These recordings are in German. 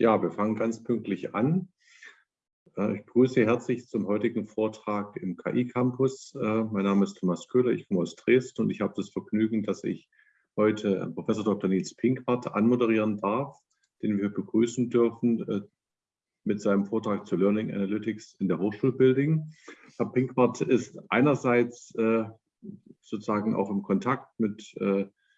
Ja, wir fangen ganz pünktlich an. Äh, ich begrüße Sie herzlich zum heutigen Vortrag im KI-Campus. Äh, mein Name ist Thomas Köhler, ich komme aus Dresden und ich habe das Vergnügen, dass ich heute Professor Dr. Nils Pinkwart anmoderieren darf, den wir begrüßen dürfen äh, mit seinem Vortrag zu Learning Analytics in der Hochschulbildung. Herr Pinkwart ist einerseits sozusagen auch im Kontakt mit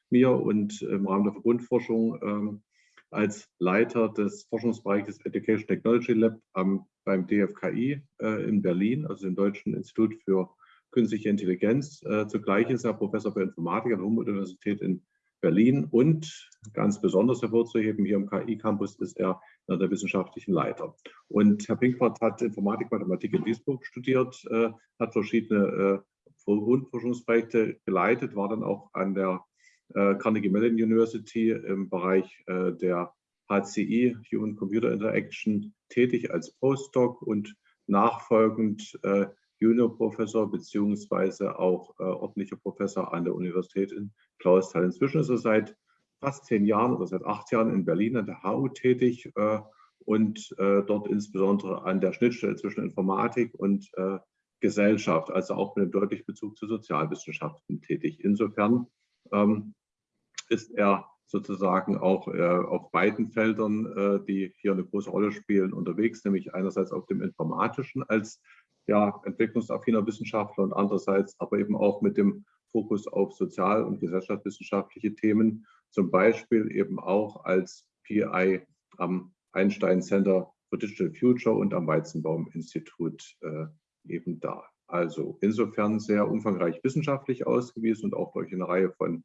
mir und im Rahmen der Verbundforschung ähm, als Leiter des Forschungsbereiches Education Technology Lab am, beim DFKI äh, in Berlin, also dem Deutschen Institut für Künstliche Intelligenz. Äh, zugleich ist er Professor für Informatik an der Humboldt-Universität in Berlin und ganz besonders hervorzuheben, hier im KI-Campus ist er der wissenschaftlichen Leiter. Und Herr Pinkwart hat Informatik, Mathematik in Duisburg studiert, äh, hat verschiedene äh, Grundforschungsprojekte geleitet, war dann auch an der äh, Carnegie Mellon University im Bereich äh, der HCI, Human Computer Interaction, tätig als Postdoc und nachfolgend äh, Juniorprofessor beziehungsweise auch äh, ordentlicher Professor an der Universität in Clausthal. Inzwischen ist er seit fast zehn Jahren oder seit acht Jahren in Berlin an der HU tätig äh, und äh, dort insbesondere an der Schnittstelle zwischen Informatik und äh, Gesellschaft, also auch mit einem deutlichen Bezug zu Sozialwissenschaften tätig. Insofern ähm, ist er sozusagen auch äh, auf beiden Feldern, äh, die hier eine große Rolle spielen, unterwegs, nämlich einerseits auf dem informatischen als ja, entwicklungsaffiner Wissenschaftler und andererseits aber eben auch mit dem Fokus auf sozial- und gesellschaftswissenschaftliche Themen, zum Beispiel eben auch als PI am Einstein Center for Digital Future und am Weizenbaum Institut äh, eben da. Also insofern sehr umfangreich wissenschaftlich ausgewiesen und auch durch eine Reihe von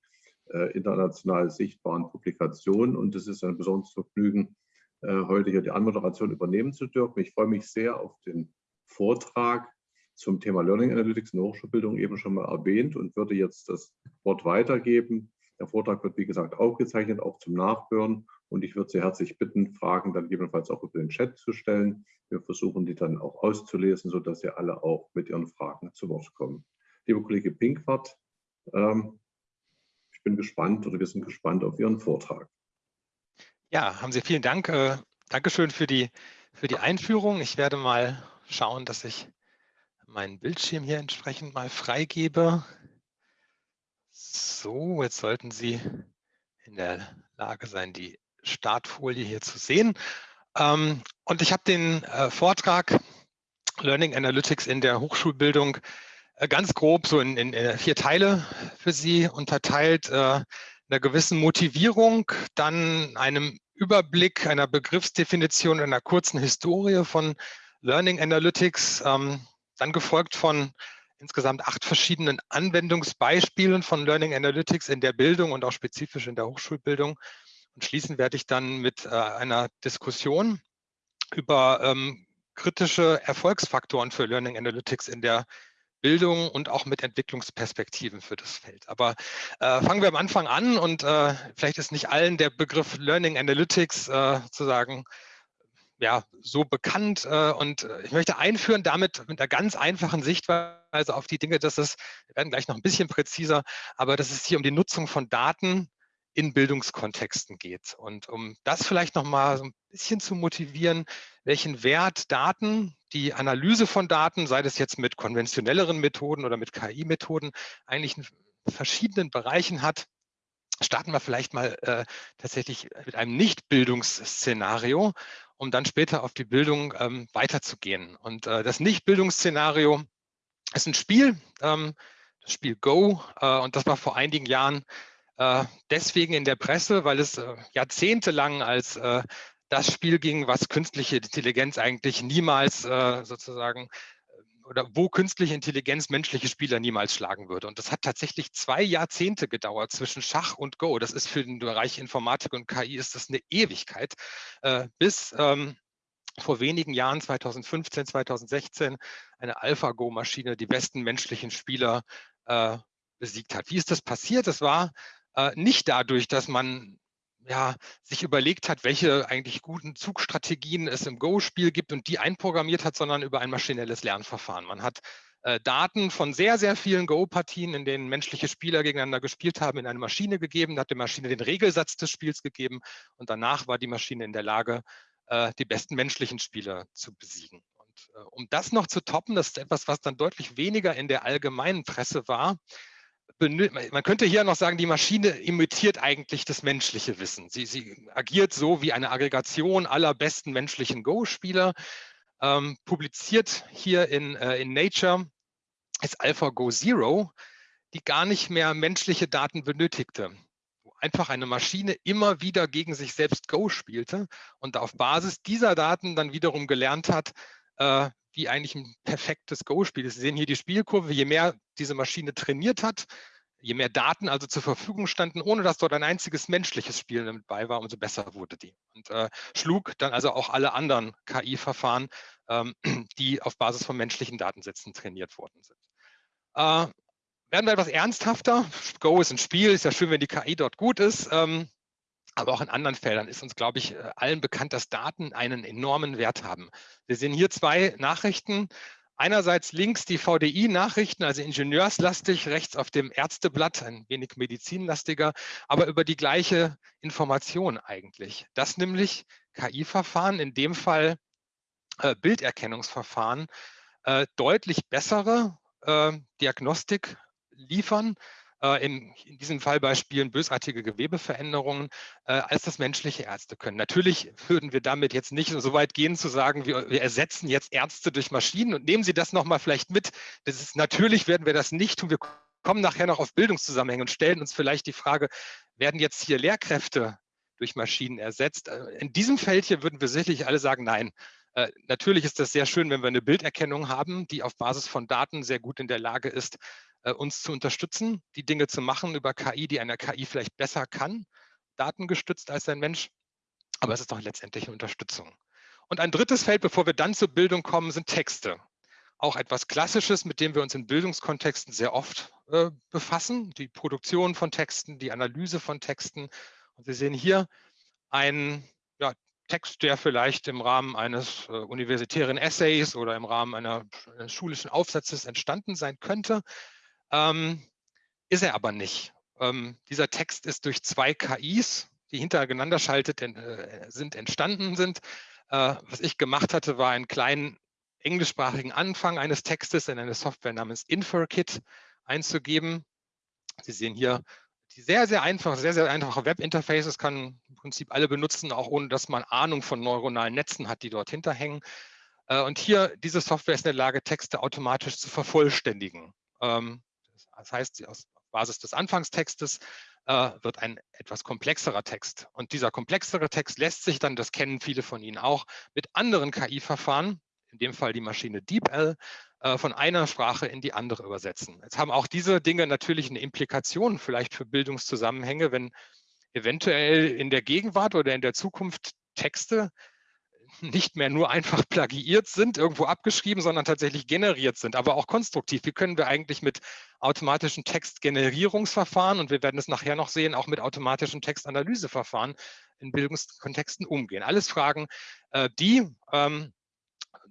äh, international sichtbaren Publikationen. Und es ist ein besonderes Vergnügen, äh, heute hier die Anmoderation übernehmen zu dürfen. Ich freue mich sehr auf den Vortrag zum Thema Learning Analytics in der Hochschulbildung eben schon mal erwähnt und würde jetzt das Wort weitergeben. Der Vortrag wird, wie gesagt, aufgezeichnet, auch zum Nachhören. Und ich würde Sie herzlich bitten, Fragen dann gegebenenfalls auch über den Chat zu stellen. Wir versuchen, die dann auch auszulesen, sodass Sie alle auch mit Ihren Fragen zu Wort kommen. Lieber Kollege Pinkwart, ähm, bin gespannt oder wir sind gespannt auf Ihren Vortrag. Ja, haben Sie vielen Dank. Äh, Dankeschön für die, für die Einführung. Ich werde mal schauen, dass ich meinen Bildschirm hier entsprechend mal freigebe. So, jetzt sollten Sie in der Lage sein, die Startfolie hier zu sehen. Ähm, und ich habe den äh, Vortrag Learning Analytics in der Hochschulbildung äh, ganz grob so in, in, in, vier Teile für Sie unterteilt. Äh, einer gewissen Motivierung, dann einem Überblick, einer Begriffsdefinition, einer kurzen Historie von Learning Analytics, ähm, dann gefolgt von insgesamt acht verschiedenen Anwendungsbeispielen von Learning Analytics in der Bildung und auch spezifisch in der Hochschulbildung. Und schließen werde ich dann mit äh, einer Diskussion über ähm, kritische Erfolgsfaktoren für Learning Analytics in der Bildung und auch mit Entwicklungsperspektiven für das Feld. Aber äh, fangen wir am Anfang an und äh, vielleicht ist nicht allen der Begriff Learning Analytics äh, sozusagen ja, so bekannt äh, und äh, ich möchte einführen damit mit einer ganz einfachen Sichtweise auf die Dinge, dass es, wir werden gleich noch ein bisschen präziser, aber dass es hier um die Nutzung von Daten in Bildungskontexten geht. Und um das vielleicht noch mal so ein bisschen zu motivieren, welchen Wert Daten, die Analyse von Daten, sei das jetzt mit konventionelleren Methoden oder mit KI-Methoden, eigentlich in verschiedenen Bereichen hat, starten wir vielleicht mal äh, tatsächlich mit einem Nicht-Bildungsszenario, um dann später auf die Bildung ähm, weiterzugehen. Und äh, das Nicht-Bildungsszenario ist ein Spiel, ähm, das Spiel Go, äh, und das war vor einigen Jahren äh, deswegen in der Presse, weil es äh, jahrzehntelang als äh, das Spiel ging, was künstliche Intelligenz eigentlich niemals sozusagen oder wo künstliche Intelligenz menschliche Spieler niemals schlagen würde. Und das hat tatsächlich zwei Jahrzehnte gedauert zwischen Schach und Go. Das ist für den Bereich Informatik und KI ist das eine Ewigkeit, bis ähm, vor wenigen Jahren, 2015, 2016, eine AlphaGo-Maschine die besten menschlichen Spieler äh, besiegt hat. Wie ist das passiert? Das war äh, nicht dadurch, dass man ja, sich überlegt hat, welche eigentlich guten Zugstrategien es im Go-Spiel gibt und die einprogrammiert hat, sondern über ein maschinelles Lernverfahren. Man hat äh, Daten von sehr, sehr vielen Go-Partien, in denen menschliche Spieler gegeneinander gespielt haben, in eine Maschine gegeben, hat der Maschine den Regelsatz des Spiels gegeben und danach war die Maschine in der Lage, äh, die besten menschlichen Spieler zu besiegen. Und äh, um das noch zu toppen, das ist etwas, was dann deutlich weniger in der allgemeinen Presse war, man könnte hier noch sagen, die Maschine imitiert eigentlich das menschliche Wissen. Sie, sie agiert so wie eine Aggregation aller besten menschlichen Go-Spieler ähm, publiziert hier in, äh, in Nature ist AlphaGo Zero, die gar nicht mehr menschliche Daten benötigte. Wo einfach eine Maschine immer wieder gegen sich selbst Go spielte und auf Basis dieser Daten dann wiederum gelernt hat, äh, wie eigentlich ein perfektes Go-Spiel ist. Sie sehen hier die Spielkurve, je mehr diese Maschine trainiert hat, je mehr Daten also zur Verfügung standen, ohne dass dort ein einziges menschliches Spiel damit bei war, umso besser wurde die. Und äh, schlug dann also auch alle anderen KI-Verfahren, ähm, die auf Basis von menschlichen Datensätzen trainiert worden sind. Äh, werden wir etwas ernsthafter. Go ist ein Spiel, ist ja schön, wenn die KI dort gut ist. Ähm, aber auch in anderen Feldern ist uns, glaube ich, äh, allen bekannt, dass Daten einen enormen Wert haben. Wir sehen hier zwei Nachrichten Einerseits links die VDI-Nachrichten, also ingenieurslastig, rechts auf dem Ärzteblatt, ein wenig medizinlastiger, aber über die gleiche Information eigentlich. Das nämlich KI-Verfahren, in dem Fall äh, Bilderkennungsverfahren, äh, deutlich bessere äh, Diagnostik liefern äh, in, in diesem Fallbeispielen bösartige Gewebeveränderungen, äh, als das menschliche Ärzte können. Natürlich würden wir damit jetzt nicht so weit gehen zu sagen, wir, wir ersetzen jetzt Ärzte durch Maschinen und nehmen Sie das nochmal vielleicht mit. Das ist, natürlich werden wir das nicht tun. Wir kommen nachher noch auf Bildungszusammenhänge und stellen uns vielleicht die Frage, werden jetzt hier Lehrkräfte durch Maschinen ersetzt? Äh, in diesem Feld hier würden wir sicherlich alle sagen, nein. Äh, natürlich ist das sehr schön, wenn wir eine Bilderkennung haben, die auf Basis von Daten sehr gut in der Lage ist, äh, uns zu unterstützen, die Dinge zu machen über KI, die eine KI vielleicht besser kann, datengestützt als ein Mensch. Aber es ist doch letztendlich eine Unterstützung. Und ein drittes Feld, bevor wir dann zur Bildung kommen, sind Texte. Auch etwas Klassisches, mit dem wir uns in Bildungskontexten sehr oft äh, befassen. Die Produktion von Texten, die Analyse von Texten. Und wir sehen hier ja, Text, der vielleicht im Rahmen eines äh, universitären Essays oder im Rahmen einer, eines schulischen Aufsatzes entstanden sein könnte. Ähm, ist er aber nicht. Ähm, dieser Text ist durch zwei KIs, die hintereinander schaltet, äh, sind entstanden sind. Äh, was ich gemacht hatte, war einen kleinen englischsprachigen Anfang eines Textes in eine Software namens InferKit einzugeben. Sie sehen hier sehr, sehr einfache, sehr, sehr einfache Webinterfaces kann im Prinzip alle benutzen, auch ohne dass man Ahnung von neuronalen Netzen hat, die dort hinterhängen. Äh, und hier, diese Software ist in der Lage, Texte automatisch zu vervollständigen. Ähm, das heißt, aus Basis des Anfangstextes äh, wird ein etwas komplexerer Text. Und dieser komplexere Text lässt sich dann, das kennen viele von Ihnen auch, mit anderen KI-Verfahren, in dem Fall die Maschine DeepL, von einer Sprache in die andere übersetzen. Jetzt haben auch diese Dinge natürlich eine Implikation vielleicht für Bildungszusammenhänge, wenn eventuell in der Gegenwart oder in der Zukunft Texte nicht mehr nur einfach plagiiert sind, irgendwo abgeschrieben, sondern tatsächlich generiert sind, aber auch konstruktiv. Wie können wir eigentlich mit automatischen Textgenerierungsverfahren und wir werden es nachher noch sehen, auch mit automatischen Textanalyseverfahren in Bildungskontexten umgehen? Alles Fragen, äh, die ähm,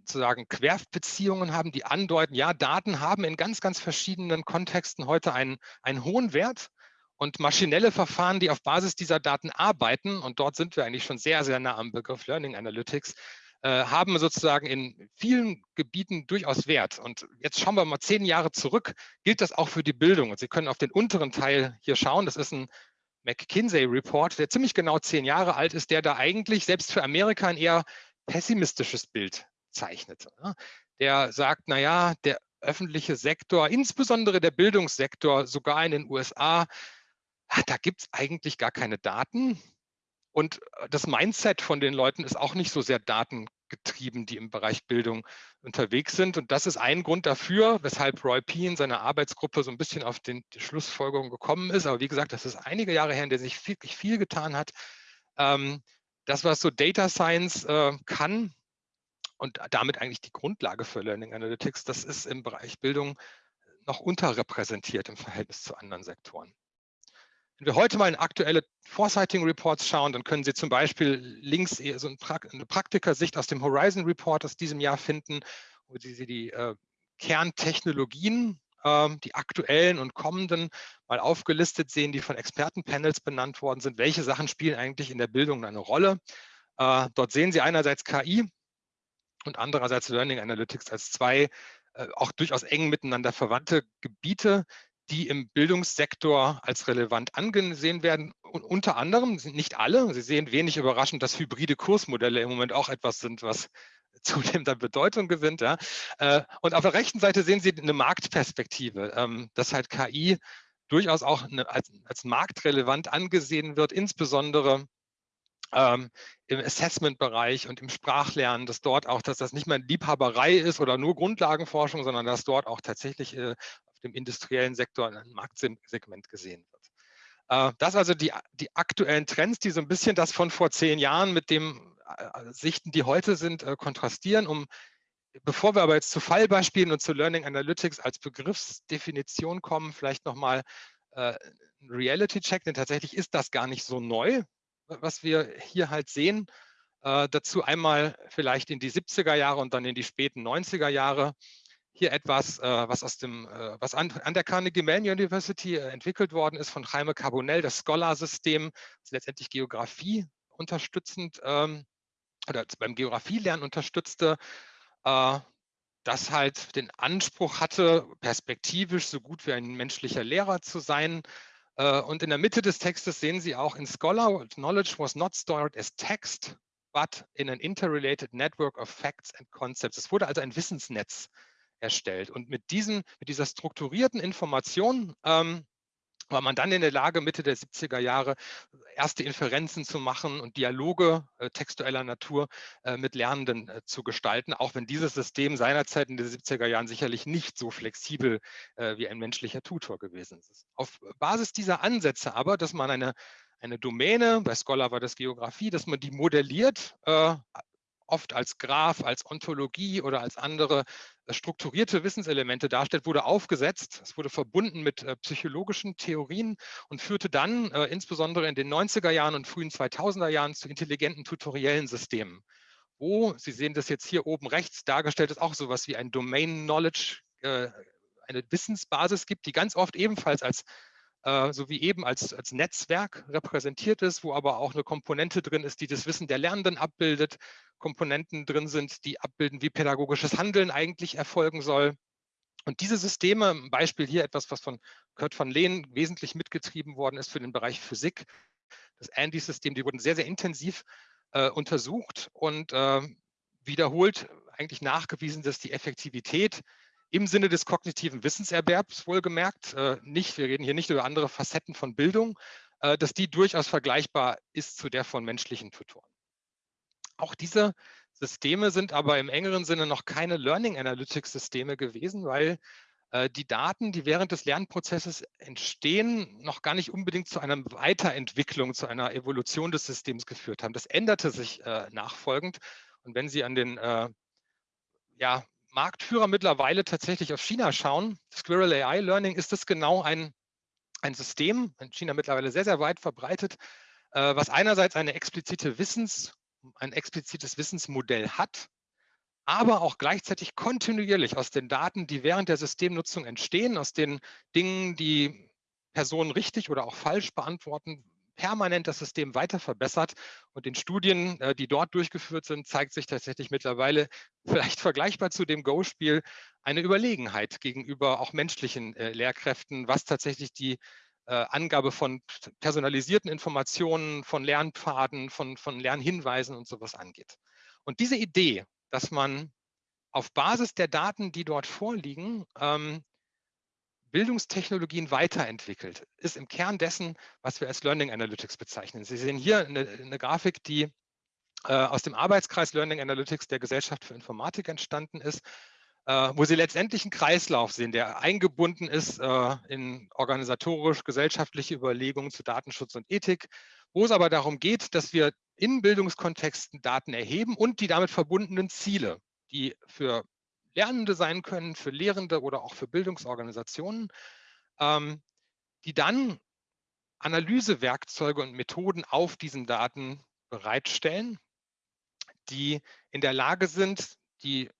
sozusagen Querbeziehungen haben, die andeuten, ja, Daten haben in ganz, ganz verschiedenen Kontexten heute einen, einen hohen Wert und maschinelle Verfahren, die auf Basis dieser Daten arbeiten, und dort sind wir eigentlich schon sehr, sehr nah am Begriff Learning Analytics, äh, haben sozusagen in vielen Gebieten durchaus Wert. Und jetzt schauen wir mal zehn Jahre zurück, gilt das auch für die Bildung. Und Sie können auf den unteren Teil hier schauen, das ist ein McKinsey-Report, der ziemlich genau zehn Jahre alt ist, der da eigentlich selbst für Amerika ein eher pessimistisches Bild zeichnet. Ne? Der sagt, naja, der öffentliche Sektor, insbesondere der Bildungssektor, sogar in den USA, Ah, da gibt es eigentlich gar keine Daten. Und äh, das Mindset von den Leuten ist auch nicht so sehr datengetrieben, die im Bereich Bildung unterwegs sind. Und das ist ein Grund dafür, weshalb Roy P. in seiner Arbeitsgruppe so ein bisschen auf den, die Schlussfolgerung gekommen ist. Aber wie gesagt, das ist einige Jahre her, in der sich wirklich viel getan hat. Ähm, das, was so Data Science äh, kann und damit eigentlich die Grundlage für Learning Analytics, das ist im Bereich Bildung noch unterrepräsentiert im Verhältnis zu anderen Sektoren. Wenn wir heute mal in aktuelle Foresighting Reports schauen, dann können Sie zum Beispiel links so eine Praktikersicht aus dem Horizon Report aus diesem Jahr finden, wo Sie die äh, Kerntechnologien, ähm, die aktuellen und kommenden, mal aufgelistet sehen, die von Expertenpanels benannt worden sind. Welche Sachen spielen eigentlich in der Bildung eine Rolle? Äh, dort sehen Sie einerseits KI und andererseits Learning Analytics als zwei äh, auch durchaus eng miteinander verwandte Gebiete, die im Bildungssektor als relevant angesehen werden. Und unter anderem, sind nicht alle, Sie sehen wenig überraschend, dass hybride Kursmodelle im Moment auch etwas sind, was zunehmender Bedeutung gewinnt. Ja. Äh, und auf der rechten Seite sehen Sie eine Marktperspektive, ähm, dass halt KI durchaus auch eine, als, als marktrelevant angesehen wird, insbesondere ähm, im Assessment-Bereich und im Sprachlernen, dass dort auch, dass das nicht mehr Liebhaberei ist oder nur Grundlagenforschung, sondern dass dort auch tatsächlich äh, auf dem industriellen Sektor ein Marktsegment gesehen wird. Äh, das also die, die aktuellen Trends, die so ein bisschen das von vor zehn Jahren mit dem äh, Sichten, die heute sind, äh, kontrastieren, um Bevor wir aber jetzt zu Fallbeispielen und zu Learning Analytics als Begriffsdefinition kommen, vielleicht nochmal äh, Reality-Check, denn tatsächlich ist das gar nicht so neu, was wir hier halt sehen. Äh, dazu einmal vielleicht in die 70er Jahre und dann in die späten 90er Jahre. Hier etwas, äh, was, aus dem, äh, was an, an, der Carnegie Mellon University äh, entwickelt worden ist von Jaime Carbonell, das Scholar-System, letztendlich Geografie unterstützend ähm, oder beim Geografielernen unterstützte, äh, das halt den Anspruch hatte, perspektivisch so gut wie ein menschlicher Lehrer zu sein. Äh, und in der Mitte des Textes sehen Sie auch in Scholar, knowledge was not stored as text, but in an interrelated network of facts and concepts. Es wurde also ein Wissensnetz erstellt. Und mit, diesen, mit dieser strukturierten Information ähm, war man dann in der Lage, Mitte der 70er Jahre erste Inferenzen zu machen und Dialoge äh, textueller Natur äh, mit Lernenden äh, zu gestalten, auch wenn dieses System seinerzeit in den 70er Jahren sicherlich nicht so flexibel äh, wie ein menschlicher Tutor gewesen ist. Auf Basis dieser Ansätze aber, dass man eine, eine Domäne, bei Scholar war das Geografie, dass man die modelliert, äh, oft als Graph, als Ontologie oder als andere äh, strukturierte Wissenselemente darstellt, wurde aufgesetzt. Es wurde verbunden mit äh, psychologischen Theorien und führte dann äh, insbesondere in den 90er Jahren und frühen 2000er Jahren zu intelligenten tutoriellen Systemen, wo, Sie sehen das jetzt hier oben rechts dargestellt, ist auch sowas wie ein Domain Knowledge, äh, eine Wissensbasis gibt, die ganz oft ebenfalls als äh, so wie eben als, als Netzwerk repräsentiert ist, wo aber auch eine Komponente drin ist, die das Wissen der Lernenden abbildet, Komponenten drin sind, die abbilden, wie pädagogisches Handeln eigentlich erfolgen soll. Und diese Systeme, ein Beispiel hier etwas, was von Kurt van Lehn wesentlich mitgetrieben worden ist für den Bereich Physik, das Andy-System, die wurden sehr, sehr intensiv äh, untersucht und äh, wiederholt eigentlich nachgewiesen, dass die Effektivität im Sinne des kognitiven Wissenserwerbs wohlgemerkt, äh, nicht, wir reden hier nicht über andere Facetten von Bildung, äh, dass die durchaus vergleichbar ist zu der von menschlichen Tutoren. Auch diese Systeme sind aber im engeren Sinne noch keine Learning Analytics Systeme gewesen, weil äh, die Daten, die während des Lernprozesses entstehen, noch gar nicht unbedingt zu einer Weiterentwicklung, zu einer Evolution des Systems geführt haben. Das änderte sich nachfolgend. Und wenn Sie an den ja, Marktführer mittlerweile tatsächlich auf China schauen, Squirrel AI Learning, ist es genau ein, ein System, in China mittlerweile sehr, sehr weit verbreitet, äh, was einerseits eine explizite Wissens, ein explizites Wissensmodell hat, aber auch gleichzeitig kontinuierlich aus den Daten, die während der Systemnutzung entstehen, aus den Dingen, die Personen richtig oder auch falsch beantworten, permanent das System weiter verbessert. Und in Studien, äh, die dort durchgeführt sind, zeigt sich tatsächlich mittlerweile vielleicht vergleichbar zu dem Go-Spiel eine Überlegenheit gegenüber auch menschlichen äh, Lehrkräften, was tatsächlich die äh, Angabe von personalisierten Informationen, von Lernpfaden, von, von Lernhinweisen und sowas angeht. Und diese Idee, dass man auf Basis der Daten, die dort vorliegen, ähm, Bildungstechnologien weiterentwickelt, ist im Kern dessen, was wir als Learning Analytics bezeichnen. Sie sehen hier eine, eine Grafik, die äh, aus dem Arbeitskreis Learning Analytics der Gesellschaft für Informatik entstanden ist, äh, wo Sie letztendlich einen Kreislauf sehen, der eingebunden ist äh, in organisatorisch-gesellschaftliche Überlegungen zu Datenschutz und Ethik, wo es aber darum geht, dass wir in Bildungskontexten Daten erheben und die damit verbundenen Ziele, die für Lernende sein können, für Lehrende oder auch für Bildungsorganisationen, ähm, die dann Analysewerkzeuge und Methoden auf diesen Daten bereitstellen, die in der Lage sind, die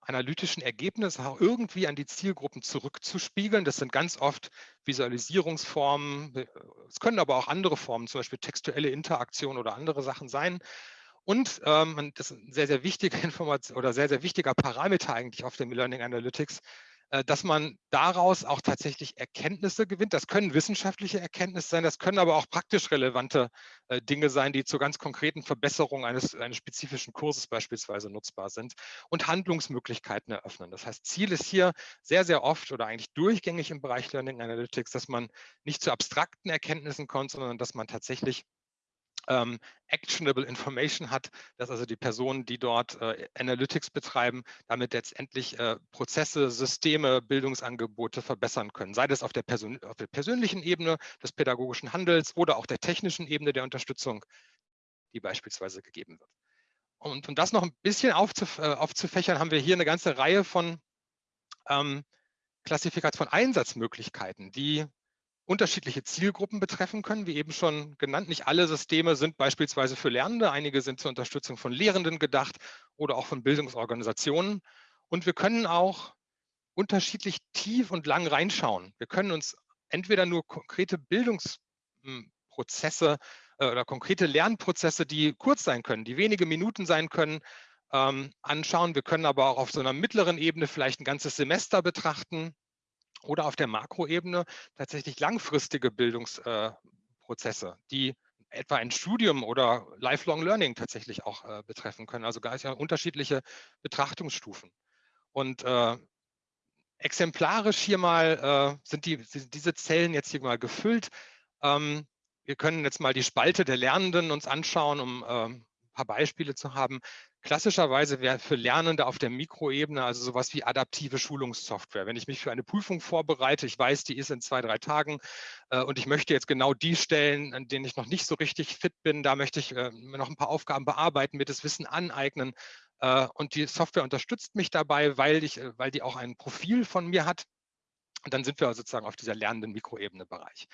analytischen Ergebnisse auch irgendwie an die Zielgruppen zurückzuspiegeln. Das sind ganz oft Visualisierungsformen. Es können aber auch andere Formen, zum Beispiel textuelle Interaktion oder andere Sachen sein. Und ähm, das ist ein sehr, sehr wichtige Information oder sehr, sehr wichtiger Parameter eigentlich auf dem Learning Analytics, äh, dass man daraus auch tatsächlich Erkenntnisse gewinnt. Das können wissenschaftliche Erkenntnisse sein, das können aber auch praktisch relevante äh, Dinge sein, die zu ganz konkreten Verbesserungen eines, eines spezifischen Kurses beispielsweise nutzbar sind und Handlungsmöglichkeiten eröffnen. Das heißt, Ziel ist hier sehr, sehr oft oder eigentlich durchgängig im Bereich Learning Analytics, dass man nicht zu abstrakten Erkenntnissen kommt, sondern dass man tatsächlich ähm, actionable Information hat, dass also die Personen, die dort äh, Analytics betreiben, damit letztendlich äh, Prozesse, Systeme, Bildungsangebote verbessern können. Sei das auf der, Person auf der persönlichen Ebene des pädagogischen Handels oder auch der technischen Ebene der Unterstützung, die beispielsweise gegeben wird. Und um das noch ein bisschen aufzuf äh, aufzufächern, haben wir hier eine ganze Reihe von ähm, Klassifikation von Einsatzmöglichkeiten, die unterschiedliche Zielgruppen betreffen können, wie eben schon genannt. Nicht alle Systeme sind beispielsweise für Lernende, einige sind zur Unterstützung von Lehrenden gedacht oder auch von Bildungsorganisationen. Und wir können auch unterschiedlich tief und lang reinschauen. Wir können uns entweder nur konkrete Bildungsprozesse äh, oder konkrete Lernprozesse, die kurz sein können, die wenige Minuten sein können, ähm, anschauen. Wir können aber auch auf so einer mittleren Ebene vielleicht ein ganzes Semester betrachten oder auf der Makroebene tatsächlich langfristige Bildungsprozesse, äh, die etwa ein Studium oder Lifelong Learning tatsächlich auch äh, betreffen können. Also gar ja unterschiedliche Betrachtungsstufen. Und äh, exemplarisch hier mal äh, sind, die, diese Zellen jetzt hier mal gefüllt. Ähm, wir können jetzt mal die Spalte der Lernenden uns anschauen, um ähm, ein paar Beispiele zu haben. Klassischerweise wäre für Lernende auf der Mikroebene also sowas wie adaptive Schulungssoftware. Wenn ich mich für eine Prüfung vorbereite, ich weiß, die ist in zwei, drei Tagen äh, und ich möchte jetzt genau die Stellen, an denen ich noch nicht so richtig fit bin, da möchte ich äh, noch ein paar Aufgaben bearbeiten, mir das Wissen aneignen. Äh, und die Software unterstützt mich dabei, weil, ich, äh, weil die auch ein Profil von mir hat. Und dann sind wir sozusagen auf dieser lernenden Mikroebene-Bereich.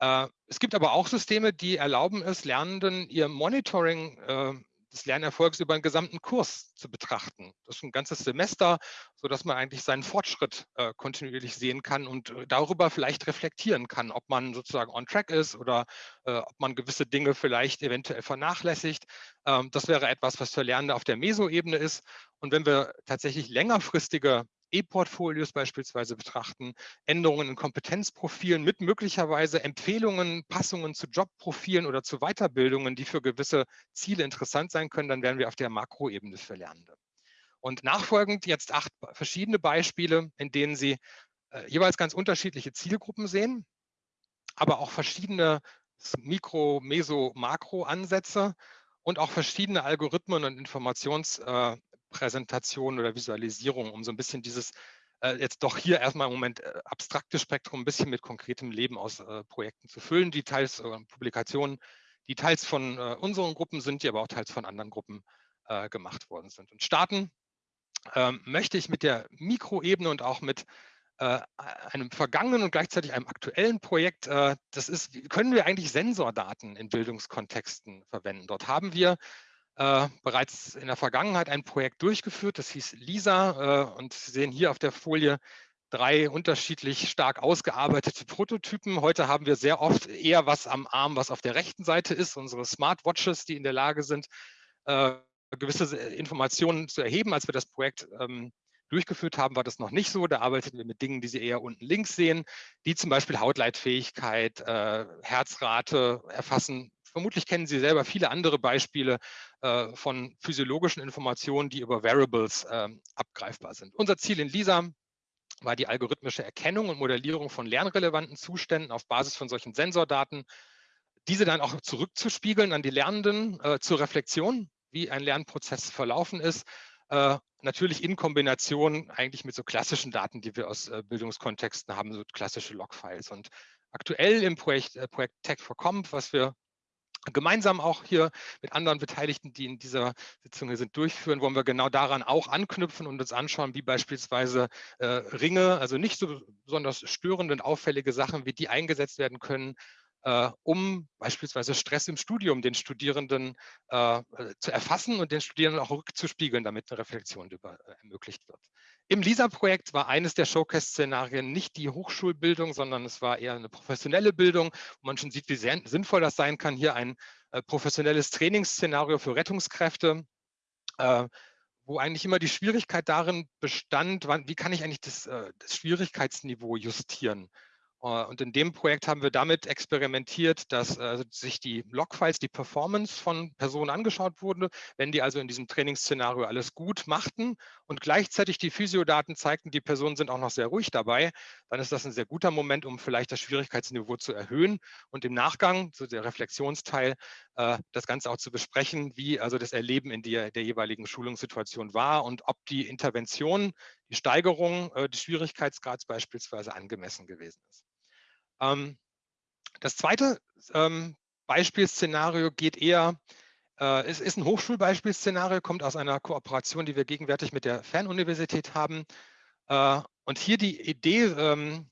Äh, es gibt aber auch Systeme, die erlauben es, Lernenden ihr Monitoring äh, des Lernerfolgs über einen gesamten Kurs zu betrachten. Das ist ein ganzes Semester, sodass man eigentlich seinen Fortschritt äh, kontinuierlich sehen kann und äh, darüber vielleicht reflektieren kann, ob man sozusagen on track ist oder äh, ob man gewisse Dinge vielleicht eventuell vernachlässigt. Ähm, das wäre etwas, was für Lernende auf der Meso-Ebene ist. Und wenn wir tatsächlich längerfristige E-Portfolios beispielsweise betrachten, Änderungen in Kompetenzprofilen mit möglicherweise Empfehlungen, Passungen zu Jobprofilen oder zu Weiterbildungen, die für gewisse Ziele interessant sein können, dann wären wir auf der Makroebene für Lernende. Und nachfolgend jetzt acht verschiedene Beispiele, in denen Sie äh, jeweils ganz unterschiedliche Zielgruppen sehen, aber auch verschiedene Mikro-, Meso-, Makro-Ansätze und auch verschiedene Algorithmen und Informations- äh, Präsentation oder Visualisierung, um so ein bisschen dieses äh, jetzt doch hier erstmal im Moment äh, abstrakte Spektrum ein bisschen mit konkretem Leben aus äh, Projekten zu füllen, die teils äh, Publikationen, die teils von äh, unseren Gruppen sind, die aber auch teils von anderen Gruppen äh, gemacht worden sind. Und starten ähm, möchte ich mit der Mikroebene und auch mit einem vergangenen und gleichzeitig einem aktuellen Projekt. das ist, können wir eigentlich Sensordaten in Bildungskontexten verwenden? Dort haben wir äh, bereits in der Vergangenheit ein Projekt durchgeführt, das hieß LISA äh, und Sie sehen hier auf der Folie drei unterschiedlich stark ausgearbeitete Prototypen. Heute haben wir sehr oft eher was am Arm, was auf der rechten Seite ist, unsere Smartwatches, die in der Lage sind, äh, gewisse Informationen zu erheben. Als wir das Projekt ähm, durchgeführt haben, war das noch nicht so. Da arbeiteten wir mit Dingen, die Sie eher unten links sehen, die zum Beispiel Hautleitfähigkeit, äh, Herzrate erfassen, Vermutlich kennen Sie selber viele andere Beispiele äh, von physiologischen Informationen, die über Variables äh, abgreifbar sind. Unser Ziel in LISA war die algorithmische Erkennung und Modellierung von lernrelevanten Zuständen auf Basis von solchen Sensordaten, diese dann auch zurückzuspiegeln an die Lernenden äh, zur Reflexion, wie ein Lernprozess verlaufen ist, äh, natürlich in Kombination eigentlich mit so klassischen Daten, die wir aus äh, Bildungskontexten haben, so klassische Logfiles. Und aktuell im Projekt, äh, Projekt Tech for Comp, was wir gemeinsam auch hier mit anderen Beteiligten, die in dieser Sitzung hier sind, durchführen, wollen wir genau daran auch anknüpfen und uns anschauen, wie beispielsweise äh, Ringe, also nicht so besonders störende und auffällige Sachen, wie die eingesetzt werden können, äh, um beispielsweise Stress im Studium den Studierenden äh, zu erfassen und den Studierenden auch rückzuspiegeln, damit eine Reflexion über, äh, ermöglicht wird. Im LISA-Projekt war eines der Showcase-Szenarien nicht die Hochschulbildung, sondern es war eher eine professionelle Bildung, wo man schon sieht, wie sehr, sinnvoll das sein kann. Hier ein äh, professionelles Trainingsszenario für Rettungskräfte, äh, wo eigentlich immer die Schwierigkeit darin bestand, wann, wie kann ich eigentlich das, äh, das Schwierigkeitsniveau justieren. Äh, und in dem Projekt haben wir damit experimentiert, dass äh, sich die Logfiles, die Performance von Personen angeschaut wurde. Wenn die also in diesem Trainingsszenario alles gut machten und gleichzeitig die Physiodaten zeigten, die Personen sind auch noch sehr ruhig dabei, dann ist das ein sehr guter Moment, um vielleicht das Schwierigkeitsniveau zu erhöhen und im Nachgang, so der Reflexionsteil, äh, das Ganze auch zu besprechen, wie also das Erleben in der, der jeweiligen Schulungssituation war und ob die Intervention, die Steigerung des Schwierigkeitsgrads beispielsweise angemessen gewesen ist. Ähm, das zweite ähm, Beispielszenario geht eher, äh, es ist ein Hochschulbeispielszenario, kommt aus einer Kooperation, die wir gegenwärtig mit der Fernuniversität haben. Äh, und hier die Idee, ähm,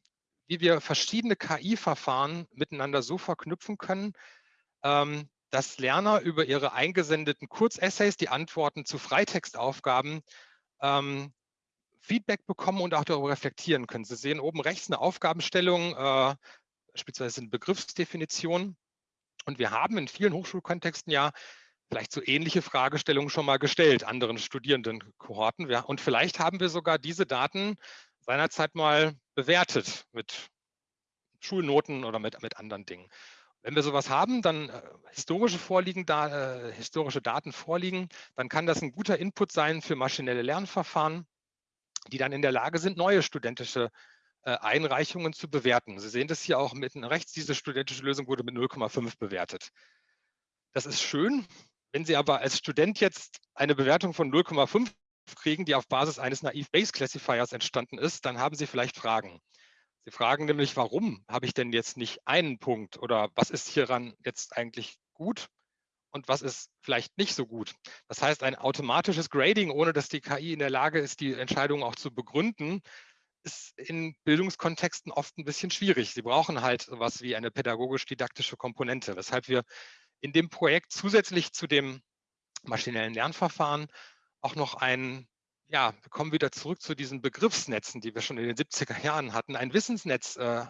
wie wir verschiedene KI-Verfahren miteinander so verknüpfen können, ähm, dass Lerner über ihre eingesendeten Kurzessays, die Antworten zu Freitextaufgaben, ähm, Feedback bekommen und auch darüber reflektieren können. Sie sehen oben rechts eine Aufgabenstellung, äh, beispielsweise eine Begriffsdefinition. Und wir haben in vielen Hochschulkontexten ja vielleicht so ähnliche Fragestellungen schon mal gestellt, anderen Studierendenkohorten. Und vielleicht haben wir sogar diese Daten seinerzeit mal bewertet mit Schulnoten oder mit, mit anderen Dingen. Wenn wir sowas haben, dann äh, historische, vorliegen, da, äh, historische Daten vorliegen, dann kann das ein guter Input sein für maschinelle Lernverfahren die dann in der Lage sind, neue studentische äh, Einreichungen zu bewerten. Sie sehen das hier auch mitten rechts, diese studentische Lösung wurde mit 0,5 bewertet. Das ist schön. Wenn Sie aber als Student jetzt eine Bewertung von 0,5 kriegen, die auf Basis eines Naive Base Classifiers entstanden ist, dann haben Sie vielleicht Fragen. Sie fragen nämlich, warum habe ich denn jetzt nicht einen Punkt oder was ist hieran jetzt eigentlich gut? Und was ist vielleicht nicht so gut. Das heißt, ein automatisches Grading, ohne dass die KI in der Lage ist, die Entscheidung auch zu begründen, ist in Bildungskontexten oft ein bisschen schwierig. Sie brauchen halt sowas wie eine pädagogisch-didaktische Komponente, weshalb wir in dem Projekt zusätzlich zu dem maschinellen Lernverfahren auch noch ein, ja, wir kommen wieder zurück zu diesen Begriffsnetzen, die wir schon in den 70er Jahren hatten, ein Wissensnetz äh,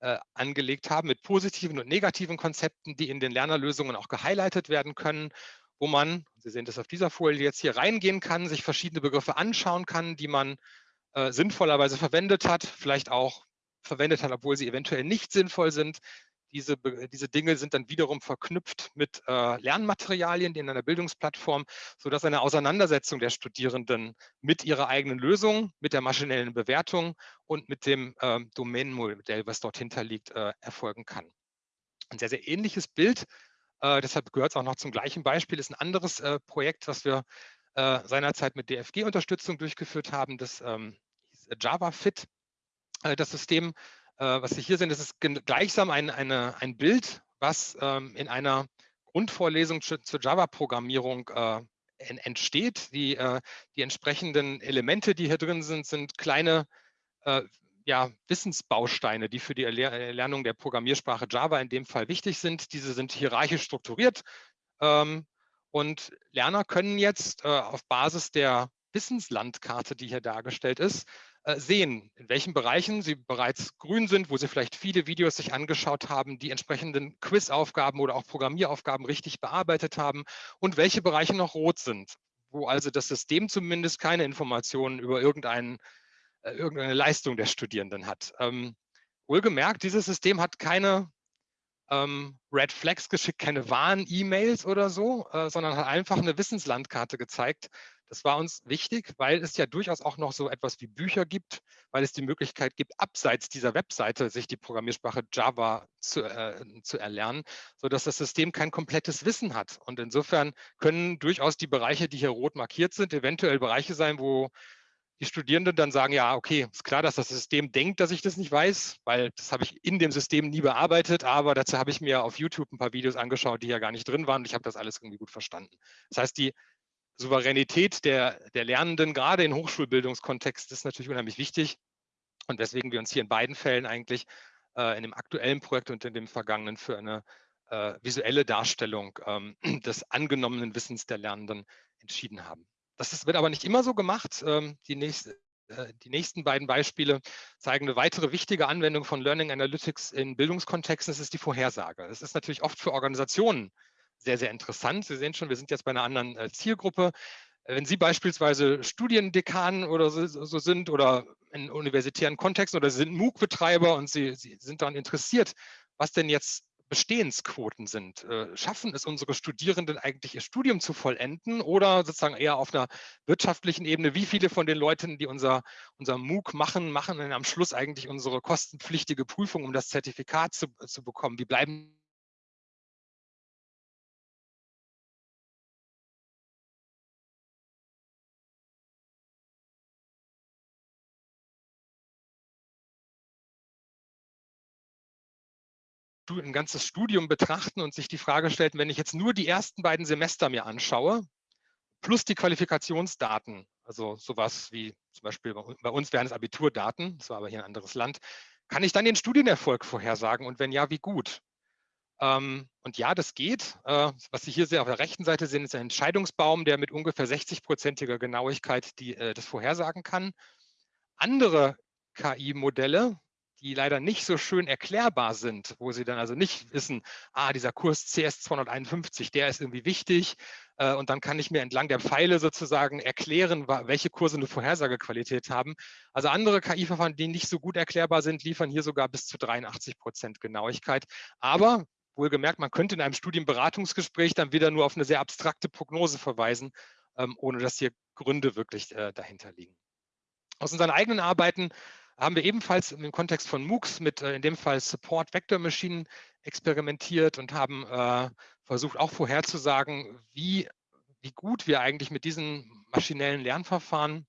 äh, angelegt haben mit positiven und negativen Konzepten, die in den Lernerlösungen auch gehighlightet werden können, wo man, Sie sehen das auf dieser Folie jetzt hier reingehen kann, sich verschiedene Begriffe anschauen kann, die man äh, sinnvollerweise verwendet hat, vielleicht auch verwendet hat, obwohl sie eventuell nicht sinnvoll sind, diese, diese Dinge sind dann wiederum verknüpft mit äh, Lernmaterialien in einer Bildungsplattform, sodass eine Auseinandersetzung der Studierenden mit ihrer eigenen Lösung, mit der maschinellen Bewertung und mit dem äh, Domänenmodell, was dort hinterliegt, äh, erfolgen kann. Ein sehr, sehr ähnliches Bild, äh, deshalb gehört es auch noch zum gleichen Beispiel, ist ein anderes äh, Projekt, was wir äh, seinerzeit mit DFG-Unterstützung durchgeführt haben, das ähm, JavaFit. Das System äh, was Sie hier sehen, das ist gleichsam ein, eine, ein Bild, was ähm, in einer Grundvorlesung zur Java-Programmierung äh, entsteht. Die, äh, die entsprechenden Elemente, die hier drin sind, sind kleine äh, ja, Wissensbausteine, die für die Erlernung der Programmiersprache Java in dem Fall wichtig sind. Diese sind hierarchisch strukturiert ähm, und Lerner können jetzt äh, auf Basis der Wissenslandkarte, die hier dargestellt ist, sehen, in welchen Bereichen sie bereits grün sind, wo sie vielleicht viele Videos sich angeschaut haben, die entsprechenden Quizaufgaben oder auch Programmieraufgaben richtig bearbeitet haben und welche Bereiche noch rot sind, wo also das System zumindest keine Informationen über irgendeinen, äh, irgendeine Leistung der Studierenden hat. Ähm, wohlgemerkt, dieses System hat keine ähm, Red Flags geschickt, keine Warn-E-Mails oder so, äh, sondern hat einfach eine Wissenslandkarte gezeigt, das war uns wichtig, weil es ja durchaus auch noch so etwas wie Bücher gibt, weil es die Möglichkeit gibt, abseits dieser Webseite sich die Programmiersprache Java zu, äh, zu erlernen, sodass das System kein komplettes Wissen hat. Und insofern können durchaus die Bereiche, die hier rot markiert sind, eventuell Bereiche sein, wo die Studierenden dann sagen, ja, okay, ist klar, dass das System denkt, dass ich das nicht weiß, weil das habe ich in dem System nie bearbeitet, aber dazu habe ich mir auf YouTube ein paar Videos angeschaut, die ja gar nicht drin waren und ich habe das alles irgendwie gut verstanden. Das heißt, die Souveränität der, der Lernenden, gerade in Hochschulbildungskontext, ist natürlich unheimlich wichtig. Und weswegen wir uns hier in beiden Fällen eigentlich äh, in dem aktuellen Projekt und in dem vergangenen für eine äh, visuelle Darstellung ähm, des angenommenen Wissens der Lernenden entschieden haben. Das ist, wird aber nicht immer so gemacht. Ähm, die, nächste, äh, die nächsten beiden Beispiele zeigen eine weitere wichtige Anwendung von Learning Analytics in Bildungskontexten. Das ist die Vorhersage. Das ist natürlich oft für Organisationen sehr, sehr interessant. Sie sehen schon, wir sind jetzt bei einer anderen äh, Zielgruppe. Wenn Sie beispielsweise Studiendekan oder so, so, sind oder in universitären Kontexten oder Sie sind MOOC-Betreiber und Sie, Sie sind daran interessiert, was denn jetzt Bestehensquoten sind. Äh, schaffen es unsere Studierenden eigentlich, ihr Studium zu vollenden oder sozusagen eher auf einer wirtschaftlichen Ebene? Wie viele von den Leuten, die unser, unser MOOC machen, machen dann am Schluss eigentlich unsere kostenpflichtige Prüfung, um das Zertifikat zu, zu bekommen? Wie bleiben ein ganzes Studium betrachten und sich die Frage stellt, wenn ich jetzt nur die ersten beiden Semester mir anschaue, plus die Qualifikationsdaten, also sowas wie zum Beispiel bei uns wären es Abiturdaten, das war aber hier ein anderes Land, kann ich dann den Studienerfolg vorhersagen und wenn ja, wie gut? Ähm, und ja, das geht. Äh, was Sie hier sehen auf der rechten Seite sehen, ist ein Entscheidungsbaum, der mit ungefähr 60-prozentiger Genauigkeit die, äh, das vorhersagen kann. Andere KI-Modelle, die leider nicht so schön erklärbar sind, wo sie dann also nicht wissen, ah, dieser Kurs CS 251, der ist irgendwie wichtig äh, und dann kann ich mir entlang der Pfeile sozusagen erklären, welche Kurse eine Vorhersagequalität haben. Also andere KI-Verfahren, die nicht so gut erklärbar sind, liefern hier sogar bis zu 83 Prozent Genauigkeit. Aber wohlgemerkt, man könnte in einem Studienberatungsgespräch dann wieder nur auf eine sehr abstrakte Prognose verweisen, ähm, ohne dass hier Gründe wirklich äh, dahinter liegen. Aus unseren eigenen Arbeiten haben wir ebenfalls im Kontext von MOOCs mit äh, in dem Fall Support Vector Maschinen experimentiert und haben äh, versucht auch vorherzusagen, wie, wie gut wir eigentlich mit diesen maschinellen Lernverfahren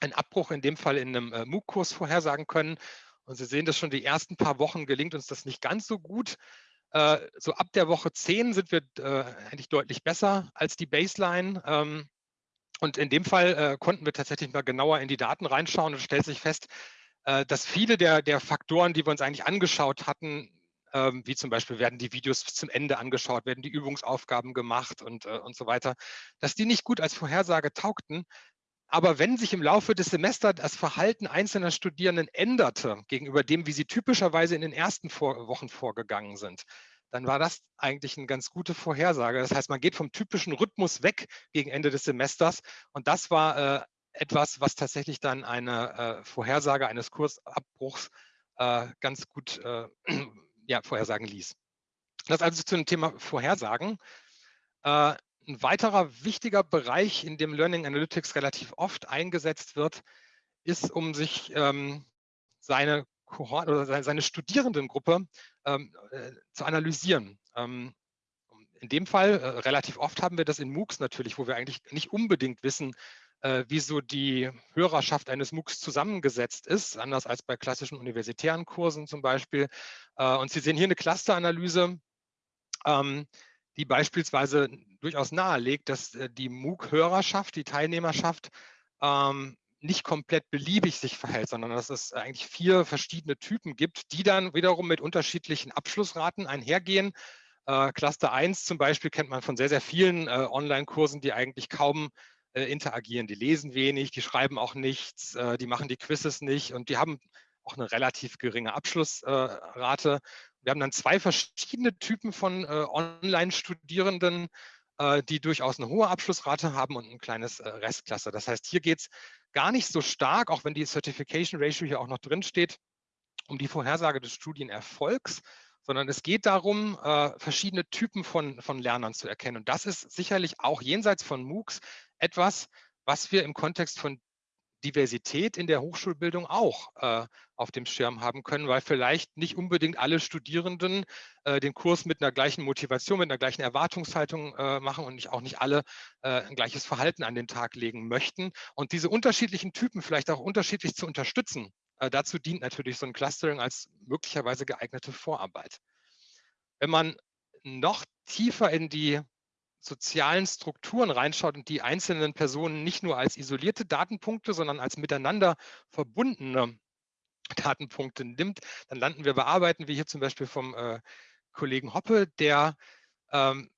einen Abbruch in dem Fall in einem äh, MOOC-Kurs vorhersagen können. Und Sie sehen das schon, die ersten paar Wochen gelingt uns das nicht ganz so gut. So ab der Woche 10 sind wir eigentlich deutlich besser als die Baseline. Ähm, und in dem Fall konnten wir tatsächlich mal genauer in die Daten reinschauen und stellt sich fest, dass viele der, der Faktoren, die wir uns eigentlich angeschaut hatten, ähm, wie zum Beispiel werden die Videos zum Ende angeschaut, werden die Übungsaufgaben gemacht und, äh, und so weiter, dass die nicht gut als Vorhersage taugten. Aber wenn sich im Laufe des Semesters das Verhalten einzelner Studierenden änderte gegenüber dem, wie sie typischerweise in den ersten vor Wochen vorgegangen sind, dann war das eigentlich eine ganz gute Vorhersage. Das heißt, man geht vom typischen Rhythmus weg gegen Ende des Semesters. Und das war äh, etwas, was tatsächlich dann eine äh, Vorhersage eines Kursabbruchs äh, ganz gut äh, ja, vorhersagen ließ. Das also zu dem Thema Vorhersagen. Äh, ein weiterer wichtiger Bereich, in dem Learning Analytics relativ oft eingesetzt wird, ist, um sich ähm, seine Kohort oder seine Studierendengruppe ähm, äh, zu analysieren. Ähm, in dem Fall, äh, relativ oft haben wir das in MOOCs natürlich, wo wir eigentlich nicht unbedingt wissen, äh, wie so die Hörerschaft eines MOOCs zusammengesetzt ist, anders als bei klassischen universitären Kursen zum Beispiel. Äh, und Sie sehen hier eine Clusteranalyse, ähm, die beispielsweise durchaus nahelegt, dass äh, die MOOC-Hörerschaft, die Teilnehmerschaft, ähm, nicht komplett beliebig sich verhält, sondern dass es eigentlich vier verschiedene Typen gibt, die dann wiederum mit unterschiedlichen Abschlussraten einhergehen. Äh, Cluster 1 zum Beispiel kennt man von sehr, sehr vielen äh, Online-Kursen, die eigentlich kaum äh, interagieren. Die lesen wenig, die schreiben auch nichts, äh, die machen die Quizzes nicht und die haben auch eine relativ geringe Abschlussrate. Wir haben dann zwei verschiedene Typen von äh, Online-Studierenden, äh, die durchaus eine hohe Abschlussrate haben und ein kleines äh, Restklasse. Das heißt, hier geht es gar nicht so stark, auch wenn die Certification Ratio hier auch noch drin steht, um die Vorhersage des Studienerfolgs, sondern es geht darum, verschiedene Typen von, von Lernern zu erkennen. Und das ist sicherlich auch jenseits von MOOCs etwas, was wir im Kontext von Diversität in der Hochschulbildung auch äh, auf dem Schirm haben können, weil vielleicht nicht unbedingt alle Studierenden äh, den Kurs mit einer gleichen Motivation, mit einer gleichen Erwartungshaltung äh, machen und nicht, auch nicht alle äh, ein gleiches Verhalten an den Tag legen möchten. Und diese unterschiedlichen Typen vielleicht auch unterschiedlich zu unterstützen, äh, dazu dient natürlich so ein Clustering als möglicherweise geeignete Vorarbeit. Wenn man noch tiefer in die sozialen Strukturen reinschaut und die einzelnen Personen nicht nur als isolierte Datenpunkte, sondern als miteinander verbundene Datenpunkte nimmt, dann landen wir bearbeiten, wie hier zum Beispiel vom äh, Kollegen Hoppe, der ähm,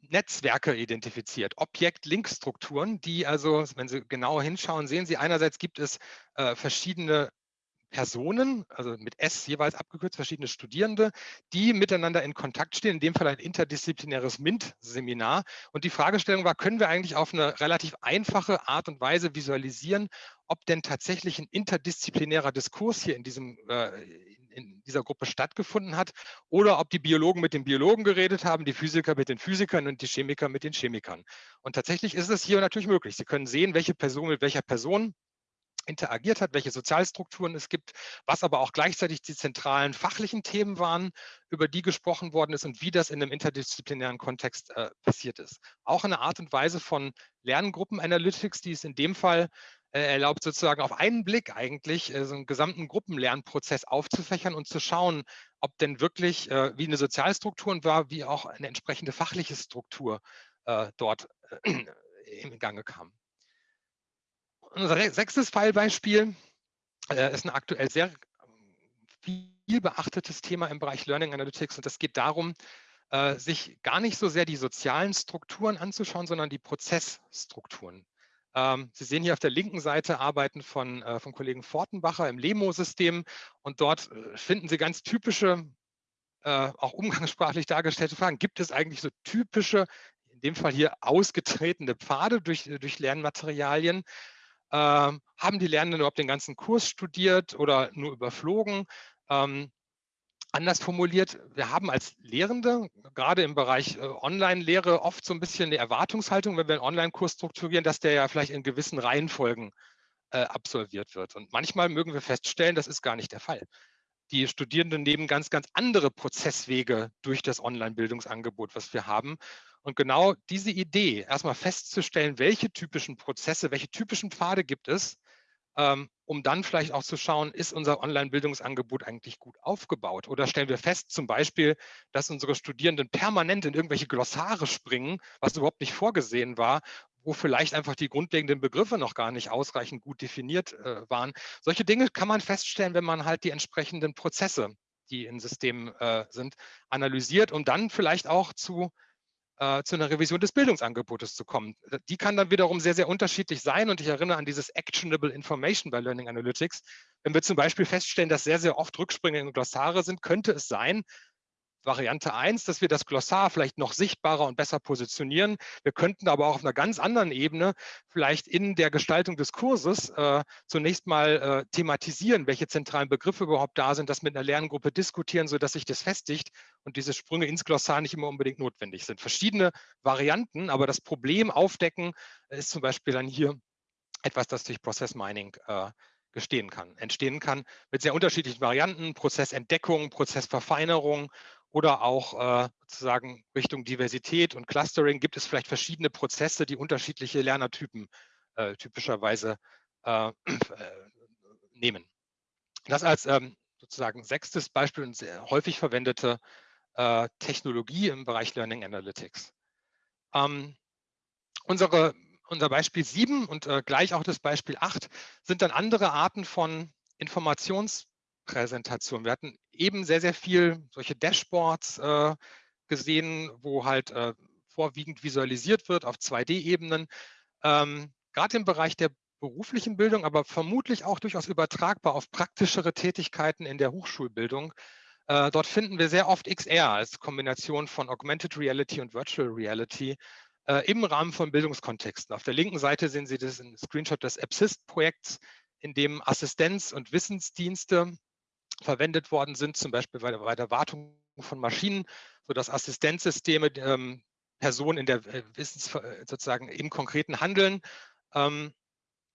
Netzwerke identifiziert, Objekt-Link-Strukturen, die also, wenn Sie genauer hinschauen, sehen Sie, einerseits gibt es äh, verschiedene Personen, also mit S jeweils abgekürzt, verschiedene Studierende, die miteinander in Kontakt stehen, in dem Fall ein interdisziplinäres MINT-Seminar. Und die Fragestellung war, können wir eigentlich auf eine relativ einfache Art und Weise visualisieren, ob denn tatsächlich ein interdisziplinärer Diskurs hier in, diesem, äh, in dieser Gruppe stattgefunden hat oder ob die Biologen mit den Biologen geredet haben, die Physiker mit den Physikern und die Chemiker mit den Chemikern. Und tatsächlich ist es hier natürlich möglich. Sie können sehen, welche Person mit welcher Person interagiert hat, welche Sozialstrukturen es gibt, was aber auch gleichzeitig die zentralen fachlichen Themen waren, über die gesprochen worden ist und wie das in einem interdisziplinären Kontext äh, passiert ist. Auch eine Art und Weise von Lerngruppenanalytics, die es in dem Fall äh, erlaubt, sozusagen auf einen Blick eigentlich äh, so einen gesamten Gruppenlernprozess aufzufächern und zu schauen, ob denn wirklich äh, wie eine Sozialstruktur war, wie auch eine entsprechende fachliche Struktur äh, dort äh, im Gange kam unser sechstes Fallbeispiel äh, ist ein aktuell sehr viel beachtetes Thema im Bereich Learning Analytics und es geht darum, äh, sich gar nicht so sehr die sozialen Strukturen anzuschauen, sondern die Prozessstrukturen. Ähm, Sie sehen hier auf der linken Seite Arbeiten von, äh, von Kollegen Fortenbacher im LEMO-System und dort äh, finden Sie ganz typische, äh, auch umgangssprachlich dargestellte Fragen. Gibt es eigentlich so typische, in dem Fall hier ausgetretene Pfade durch, durch Lernmaterialien? Ähm, haben die Lernenden überhaupt den ganzen Kurs studiert oder nur überflogen? Ähm, anders formuliert, wir haben als Lehrende, gerade im Bereich äh, Online-Lehre, oft so ein bisschen eine Erwartungshaltung, wenn wir einen Online-Kurs strukturieren, dass der ja vielleicht in gewissen Reihenfolgen äh, absolviert wird. Und manchmal mögen wir feststellen, das ist gar nicht der Fall. Die Studierenden nehmen ganz, ganz andere Prozesswege durch das Online-Bildungsangebot, was wir haben. Und genau diese Idee, erstmal festzustellen, welche typischen Prozesse, welche typischen Pfade gibt es, ähm, um dann vielleicht auch zu schauen, ist unser Online-Bildungsangebot eigentlich gut aufgebaut? Oder stellen wir fest zum Beispiel, dass unsere Studierenden permanent in irgendwelche Glossare springen, was überhaupt nicht vorgesehen war, wo vielleicht einfach die grundlegenden Begriffe noch gar nicht ausreichend gut definiert äh, waren. Solche Dinge kann man feststellen, wenn man halt die entsprechenden Prozesse, die in Systemen äh, sind, analysiert, um dann vielleicht auch zu äh, zu einer Revision des Bildungsangebotes zu kommen. Äh, die kann dann wiederum sehr, sehr unterschiedlich sein und ich erinnere an dieses Actionable Information bei Learning Analytics. Wenn wir zum Beispiel feststellen, dass sehr, sehr oft Rücksprünge in Glossare sind, könnte es sein, Variante 1, dass wir das Glossar vielleicht noch sichtbarer und besser positionieren. Wir könnten aber auch auf einer ganz anderen Ebene vielleicht in der Gestaltung des Kurses äh, zunächst mal äh, thematisieren, welche zentralen Begriffe überhaupt da sind, das mit einer Lerngruppe diskutieren, sodass sich das festigt und diese Sprünge ins Glossar nicht immer unbedingt notwendig sind. Verschiedene Varianten, aber das Problem aufdecken ist zum Beispiel dann hier etwas, das durch Process Mining äh, gestehen kann, entstehen kann mit sehr unterschiedlichen Varianten, Prozessentdeckung, Prozessverfeinerung oder auch äh, sozusagen Richtung Diversität und Clustering gibt es vielleicht verschiedene Prozesse, die unterschiedliche Lernertypen äh, typischerweise äh, nehmen. Das als ähm, sozusagen sechstes Beispiel und sehr häufig verwendete Technologie im Bereich Learning Analytics. Ähm, unsere, unser Beispiel 7 und gleich auch das Beispiel 8 sind dann andere Arten von Informations- Präsentation. Wir hatten eben sehr, sehr viel solche Dashboards äh, gesehen, wo halt äh, vorwiegend visualisiert wird auf 2D-Ebenen. Ähm, Gerade im Bereich der beruflichen Bildung, aber vermutlich auch durchaus übertragbar auf praktischere Tätigkeiten in der Hochschulbildung. Äh, dort finden wir sehr oft XR als Kombination von Augmented Reality und Virtual Reality äh, im Rahmen von Bildungskontexten. Auf der linken Seite sehen Sie das in Screenshot des EBSIST-Projekts, in dem Assistenz- und Wissensdienste verwendet worden sind, zum Beispiel bei der, bei der Wartung von Maschinen, sodass Assistenzsysteme ähm, Personen in der äh, Wissens äh, sozusagen im konkreten Handeln ähm,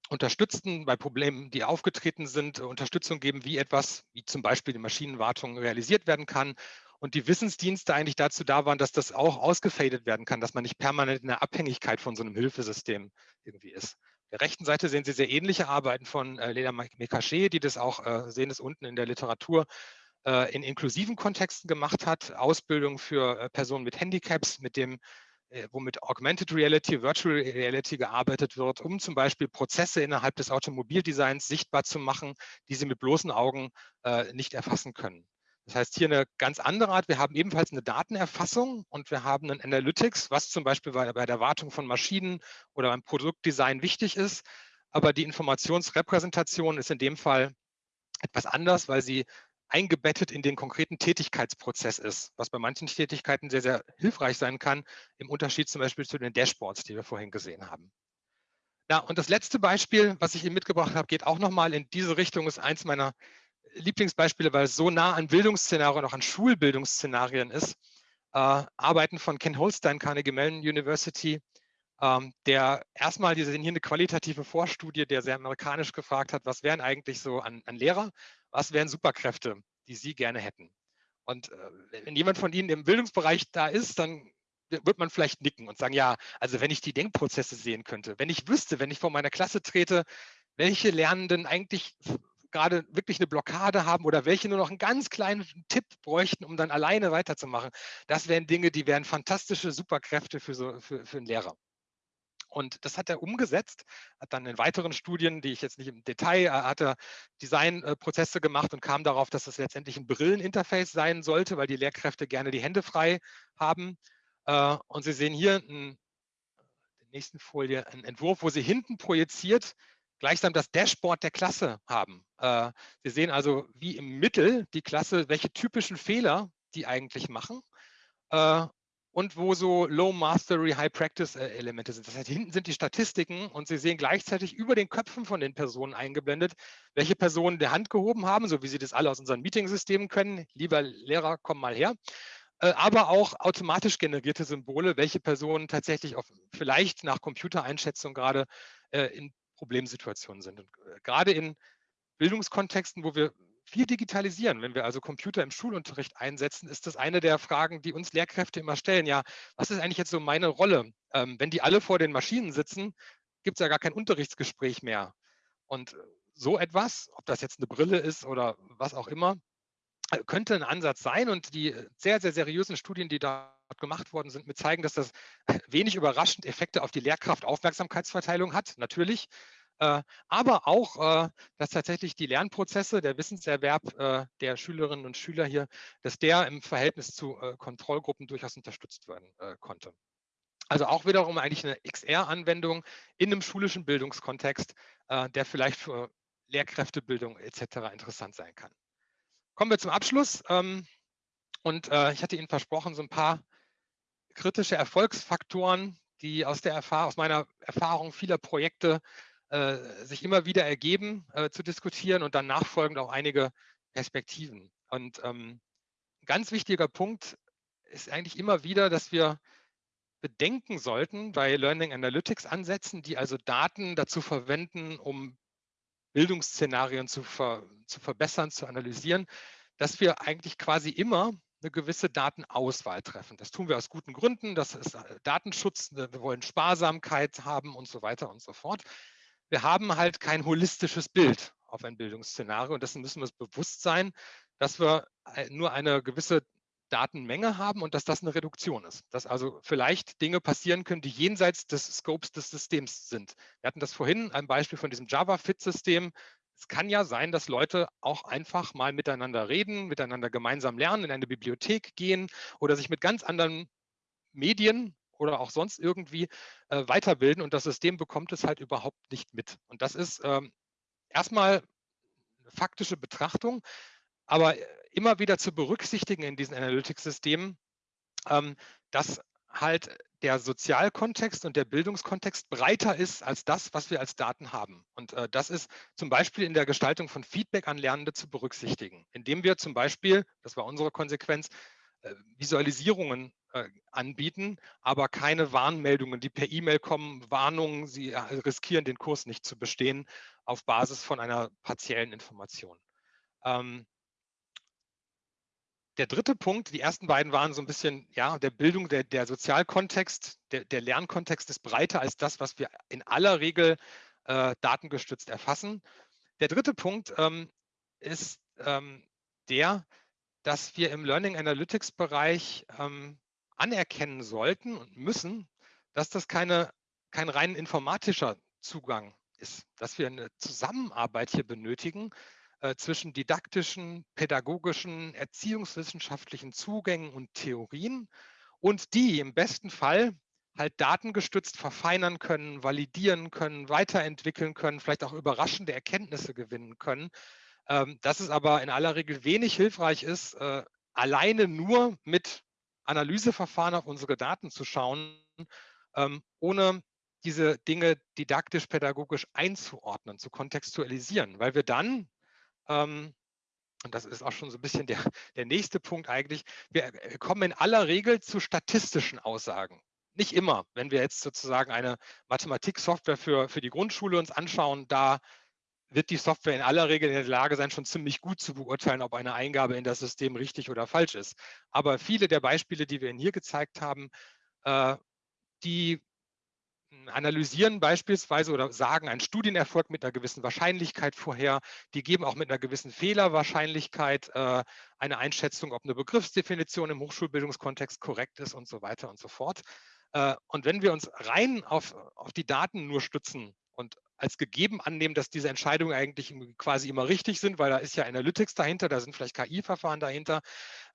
unterstützten bei Problemen, die aufgetreten sind, Unterstützung geben, wie etwas, wie zum Beispiel die Maschinenwartung realisiert werden kann. Und die Wissensdienste eigentlich dazu da waren, dass das auch ausgefadet werden kann, dass man nicht permanent in der Abhängigkeit von so einem Hilfesystem irgendwie ist der rechten Seite sehen Sie sehr ähnliche Arbeiten von äh, Lena Mekashe, die das auch, äh, sehen es unten in der Literatur, äh, in inklusiven Kontexten gemacht hat, Ausbildung für äh, Personen mit Handicaps, mit dem äh, wo mit Augmented Reality, Virtual Reality gearbeitet wird, um zum Beispiel Prozesse innerhalb des Automobildesigns sichtbar zu machen, die Sie mit bloßen Augen äh, nicht erfassen können. Das heißt hier eine ganz andere Art. Wir haben ebenfalls eine Datenerfassung und wir haben einen Analytics, was zum Beispiel bei, bei der Wartung von Maschinen oder beim Produktdesign wichtig ist. Aber die Informationsrepräsentation ist in dem Fall etwas anders, weil sie eingebettet in den konkreten Tätigkeitsprozess ist, was bei manchen Tätigkeiten sehr, sehr hilfreich sein kann, im Unterschied zum Beispiel zu den Dashboards, die wir vorhin gesehen haben. Ja, und das letzte Beispiel, was ich Ihnen mitgebracht habe, geht auch nochmal in diese Richtung, ist eins meiner Lieblingsbeispiele, weil es so nah an Bildungsszenarien, auch an Schulbildungsszenarien ist. Äh, Arbeiten von Ken Holstein, Carnegie Mellon University, ähm, der erstmal, Sie sehen hier eine qualitative Vorstudie, der sehr amerikanisch gefragt hat, was wären eigentlich so an, an Lehrer, was wären Superkräfte, die Sie gerne hätten. Und äh, wenn jemand von Ihnen im Bildungsbereich da ist, dann wird man vielleicht nicken und sagen, ja, also wenn ich die Denkprozesse sehen könnte, wenn ich wüsste, wenn ich vor meiner Klasse trete, welche Lernenden eigentlich gerade wirklich eine Blockade haben oder welche nur noch einen ganz kleinen Tipp bräuchten, um dann alleine weiterzumachen. Das wären Dinge, die wären fantastische Superkräfte für, so, für, für einen Lehrer. Und das hat er umgesetzt, hat dann in weiteren Studien, die ich jetzt nicht im Detail, äh, hat er Designprozesse gemacht und kam darauf, dass es letztendlich ein Brilleninterface sein sollte, weil die Lehrkräfte gerne die Hände frei haben. Äh, und Sie sehen hier in der nächsten Folie einen Entwurf, wo Sie hinten projiziert gleichsam das Dashboard der Klasse haben. Äh, Sie sehen also, wie im Mittel die Klasse, welche typischen Fehler die eigentlich machen äh, und wo so Low Mastery, High Practice äh, Elemente sind. Das heißt, hinten sind die Statistiken und Sie sehen gleichzeitig über den Köpfen von den Personen eingeblendet, welche Personen die Hand gehoben haben, so wie Sie das alle aus unseren Meeting-Systemen können. Lieber Lehrer, komm mal her aber auch automatisch generierte Symbole, welche Personen tatsächlich auf, vielleicht nach Computereinschätzung gerade in Problemsituationen sind. Und äh, gerade in Bildungskontexten, wo wir viel digitalisieren, wenn wir also Computer im Schulunterricht einsetzen, ist das eine der Fragen, die uns Lehrkräfte immer stellen. Ja, was ist eigentlich jetzt so meine Rolle? Ähm, wenn die alle vor den Maschinen sitzen, gibt es ja gar kein Unterrichtsgespräch mehr. Und äh, so etwas, ob das jetzt eine Brille ist oder was auch immer, äh, könnte ein Ansatz sein. Und die sehr, sehr seriösen Studien, die da gemacht worden sind, mit zeigen, dass das wenig überraschend Effekte auf die Lehrkraft-Aufmerksamkeitsverteilung hat, natürlich. Äh, aber auch, äh, dass tatsächlich die Lernprozesse, der Wissenserwerb äh, der Schülerinnen und Schüler hier, dass der im Verhältnis zu Kontrollgruppen durchaus unterstützt werden konnte. Also auch wiederum eigentlich eine XR-Anwendung in einem schulischen Bildungskontext, der vielleicht für Lehrkräftebildung etc. interessant sein kann. Kommen wir zum Abschluss. Ähm, und ich hatte Ihnen versprochen, so ein paar kritische Erfolgsfaktoren, die aus, der Erfahrung, aus meiner Erfahrung vieler Projekte äh, sich immer wieder ergeben, äh, zu diskutieren und dann nachfolgend auch einige Perspektiven. Und ähm, ein ganz wichtiger Punkt ist eigentlich immer wieder, dass wir bedenken sollten bei Learning Analytics Ansätzen, die also Daten dazu verwenden, um Bildungsszenarien zu, ver, zu verbessern, zu analysieren, dass wir eigentlich quasi immer eine gewisse Datenauswahl treffen. Das tun wir aus guten Gründen. Das ist äh, Datenschutz. Ne, wir wollen Sparsamkeit haben und so weiter und so fort. Wir haben halt kein holistisches Bild auf ein Bildungsszenario und dessen müssen wir uns bewusst sein, dass wir äh, nur eine gewisse Datenmenge haben und dass das eine Reduktion ist. Dass also vielleicht Dinge passieren können, die jenseits des Scopes des Systems sind. Wir hatten das vorhin, ein Beispiel von diesem Java-Fit-System es kann ja sein, dass Leute auch einfach mal miteinander reden, miteinander gemeinsam lernen, in eine Bibliothek gehen oder sich mit ganz anderen Medien oder auch sonst irgendwie äh, weiterbilden und das System bekommt es halt überhaupt nicht mit. Und das ist ähm, erstmal eine faktische Betrachtung, aber äh, immer wieder zu berücksichtigen in diesen Analytics-Systemen, ähm, dass halt der Sozialkontext und der Bildungskontext breiter ist als das, was wir als Daten haben. Und äh, das ist zum Beispiel in der Gestaltung von Feedback an Lernende zu berücksichtigen, indem wir zum Beispiel, das war unsere Konsequenz, äh, Visualisierungen äh, anbieten, aber keine Warnmeldungen, die per E-Mail kommen, Warnungen, sie äh, riskieren den Kurs nicht zu bestehen auf Basis von einer partiellen Information. Ähm, der dritte Punkt, die ersten beiden waren so ein bisschen, ja, der Bildung, der, der Sozialkontext, der, der Lernkontext ist breiter als das, was wir in aller Regel äh, datengestützt erfassen. Der dritte Punkt ähm, ist ähm, der, dass wir im Learning Analytics Bereich ähm, anerkennen sollten und müssen, dass das keine, kein rein informatischer Zugang ist, dass wir eine Zusammenarbeit hier benötigen zwischen didaktischen, pädagogischen, erziehungswissenschaftlichen Zugängen und Theorien und die im besten Fall halt datengestützt verfeinern können, validieren können, weiterentwickeln können, vielleicht auch überraschende Erkenntnisse gewinnen können. Ähm, dass es aber in aller Regel wenig hilfreich ist, äh, alleine nur mit Analyseverfahren auf unsere Daten zu schauen, ähm, ohne diese Dinge didaktisch, pädagogisch einzuordnen, zu kontextualisieren, weil wir dann, ähm, und das ist auch schon so ein bisschen der, der nächste Punkt eigentlich, wir äh, kommen in aller Regel zu statistischen Aussagen. Nicht immer. Wenn wir jetzt sozusagen eine Mathematiksoftware für, für die Grundschule uns anschauen, da wird die Software in aller Regel in der Lage sein, schon ziemlich gut zu beurteilen, ob eine Eingabe in das System richtig oder falsch ist. Aber viele der Beispiele, die wir Ihnen hier gezeigt haben, äh, die analysieren beispielsweise oder sagen einen Studienerfolg mit einer gewissen Wahrscheinlichkeit vorher. Die geben auch mit einer gewissen Fehlerwahrscheinlichkeit äh, eine Einschätzung, ob eine Begriffsdefinition im Hochschulbildungskontext korrekt ist und so weiter und so fort. Äh, und wenn wir uns rein auf, auf die Daten nur stützen und als gegeben annehmen, dass diese Entscheidungen eigentlich quasi immer richtig sind, weil da ist ja Analytics dahinter, da sind vielleicht KI-Verfahren dahinter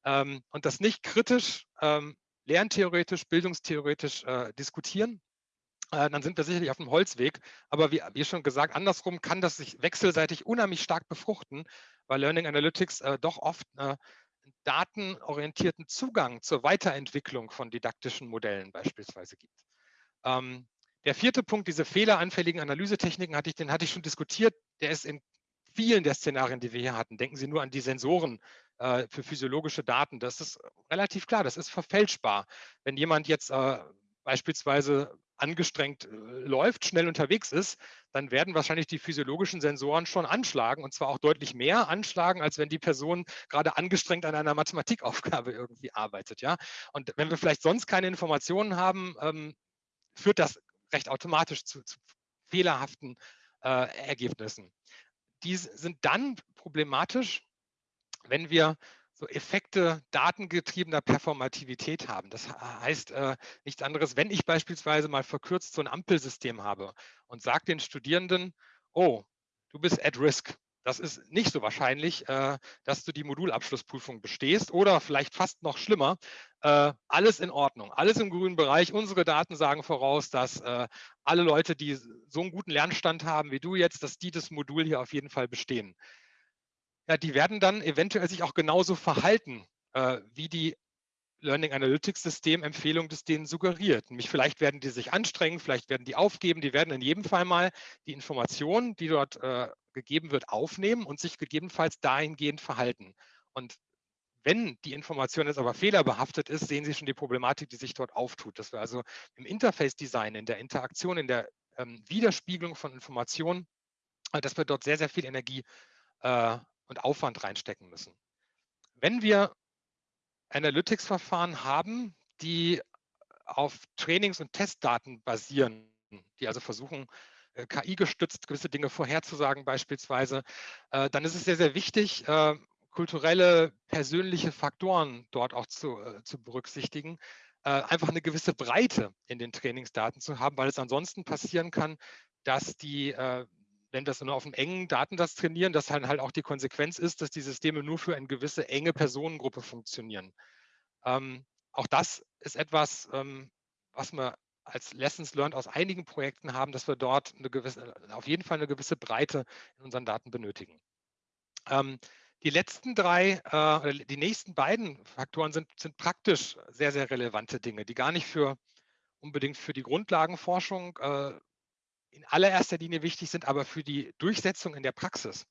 ähm, und das nicht kritisch, ähm, lerntheoretisch, bildungstheoretisch äh, diskutieren, dann sind wir sicherlich auf dem Holzweg. Aber wie, wie, schon gesagt, andersrum kann das sich wechselseitig unheimlich stark befruchten, weil Learning Analytics äh, doch oft äh, datenorientierten Zugang zur Weiterentwicklung von didaktischen Modellen beispielsweise gibt. Ähm, der vierte Punkt, diese fehleranfälligen Analysetechniken, hatte ich, den hatte ich schon diskutiert. Der ist in vielen der Szenarien, die wir hier hatten. Denken Sie nur an die Sensoren äh, für physiologische Daten. Das ist relativ klar, das ist verfälschbar. Wenn jemand jetzt äh, beispielsweise angestrengt äh, läuft, schnell unterwegs ist, dann werden wahrscheinlich die physiologischen Sensoren schon anschlagen und zwar auch deutlich mehr anschlagen, als wenn die Person gerade angestrengt an einer Mathematikaufgabe irgendwie arbeitet. Ja? Und wenn wir vielleicht sonst keine Informationen haben, ähm, führt das recht automatisch zu, zu fehlerhaften äh, Ergebnissen. Die sind dann problematisch, wenn wir so Effekte datengetriebener Performativität haben. Das heißt äh, nichts anderes, wenn ich beispielsweise mal verkürzt so ein Ampelsystem habe und sage den Studierenden, oh, du bist at risk, das ist nicht so wahrscheinlich, äh, dass du die Modulabschlussprüfung bestehst oder vielleicht fast noch schlimmer, äh, alles in Ordnung, alles im grünen Bereich. Unsere Daten sagen voraus, dass äh, alle Leute, die so einen guten Lernstand haben wie du jetzt, dass die das Modul hier auf jeden Fall bestehen. Ja, die werden dann eventuell sich auch genauso verhalten, äh, wie die Learning Analytics System Empfehlung das denen suggeriert. Nämlich vielleicht werden die sich anstrengen, vielleicht werden die aufgeben, die werden in jedem Fall mal die Informationen, die dort äh, gegeben wird, aufnehmen und sich gegebenenfalls dahingehend verhalten. Und wenn die Information jetzt aber fehlerbehaftet ist, sehen Sie schon die Problematik, die sich dort auftut. Dass wir also im Interface-Design, in der Interaktion, in der ähm, Widerspiegelung von Informationen, äh, dass wir dort sehr, sehr viel Energie äh, und Aufwand reinstecken müssen. Wenn wir Analytics-Verfahren haben, die auf Trainings- und Testdaten basieren, die also versuchen, äh, KI-gestützt gewisse Dinge vorherzusagen beispielsweise, äh, dann ist es sehr, sehr wichtig, äh, kulturelle, persönliche Faktoren dort auch zu, zu berücksichtigen, einfach eine gewisse Breite in den Trainingsdaten zu haben, weil es ansonsten passieren kann, dass die, wenn wir es nur auf einem engen Datensatz trainieren, dass dann halt auch die Konsequenz ist, dass die Systeme nur für eine gewisse enge Personengruppe funktionieren. Ähm, auch das ist etwas, ähm, was wir als Lessons learned aus einigen Projekten haben, dass wir dort eine gewisse, auf jeden Fall eine gewisse Breite in unseren Daten benötigen. Ähm, die letzten drei, äh, die nächsten beiden Faktoren sind, sind praktisch sehr, sehr relevante Dinge, die gar nicht für unbedingt für die Grundlagenforschung äh, in allererster Linie wichtig sind, aber für die Durchsetzung in der Praxis.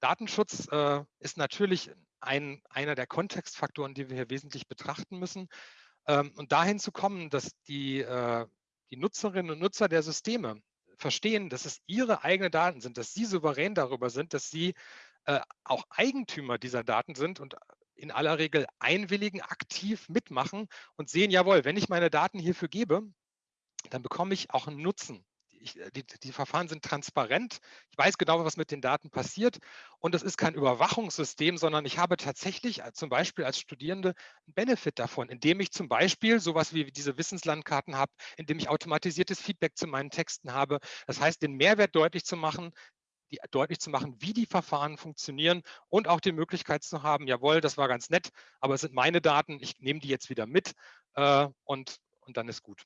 Datenschutz äh, ist natürlich ein, einer der Kontextfaktoren, die wir hier wesentlich betrachten müssen. Ähm, und dahin zu kommen, dass die, äh, die Nutzerinnen und Nutzer der Systeme verstehen, dass es ihre eigenen Daten sind, dass sie souverän darüber sind, dass sie äh, auch Eigentümer dieser Daten sind und in aller Regel einwilligen, aktiv mitmachen und sehen, jawohl, wenn ich meine Daten hierfür gebe, dann bekomme ich auch einen Nutzen ich, äh, die, die, Verfahren sind transparent. Ich weiß genau, was mit den Daten passiert. Und es ist kein Überwachungssystem, sondern ich habe tatsächlich zum Beispiel als Studierende einen Benefit davon, indem ich zum Beispiel sowas wie diese Wissenslandkarten habe, indem ich automatisiertes Feedback zu meinen Texten habe. Das heißt, den Mehrwert deutlich zu machen, die, deutlich zu machen, wie die Verfahren funktionieren und auch die Möglichkeit zu haben, jawohl, das war ganz nett, aber es sind meine Daten, ich nehme die jetzt wieder mit äh, und, und dann ist gut.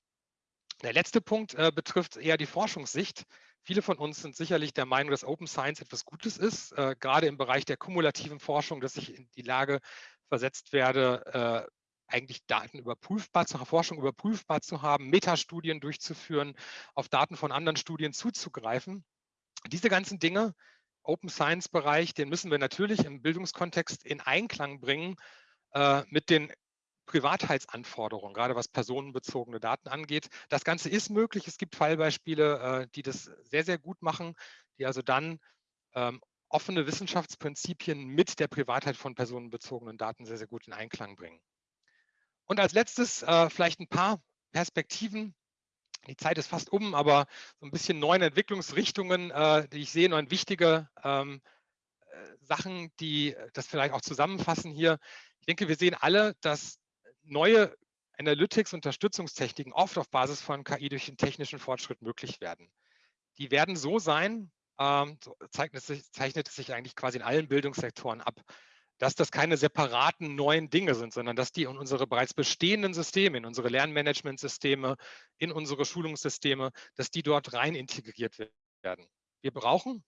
Der letzte Punkt äh, betrifft eher die Forschungssicht. Viele von uns sind sicherlich der Meinung, dass Open Science etwas Gutes ist, äh, gerade im Bereich der kumulativen Forschung, dass ich in die Lage versetzt werde, äh, eigentlich Daten überprüfbar zu Forschung überprüfbar zu haben, Metastudien durchzuführen, auf Daten von anderen Studien zuzugreifen. Diese ganzen Dinge, Open Science Bereich, den müssen wir natürlich im Bildungskontext in Einklang bringen äh, mit den Privatheitsanforderungen, gerade was personenbezogene Daten angeht. Das Ganze ist möglich. Es gibt Fallbeispiele, äh, die das sehr, sehr gut machen, die also dann ähm, offene Wissenschaftsprinzipien mit der Privatheit von personenbezogenen Daten sehr, sehr gut in Einklang bringen. Und als letztes äh, vielleicht ein paar Perspektiven die Zeit ist fast um, aber so ein bisschen neuen Entwicklungsrichtungen, äh, die ich sehe, noch wichtige ähm, äh, Sachen, die das vielleicht auch zusammenfassen hier. Ich denke, wir sehen alle, dass neue Analytics-Unterstützungstechniken oft auf Basis von KI durch den technischen Fortschritt möglich werden. Die werden so sein, ähm, so zeichnet, sich, zeichnet es sich eigentlich quasi in allen Bildungssektoren ab, dass das keine separaten neuen Dinge sind, sondern dass die in unsere bereits bestehenden Systeme, in unsere Lernmanagementsysteme, in unsere Schulungssysteme, dass die dort rein integriert werden. Wir brauchen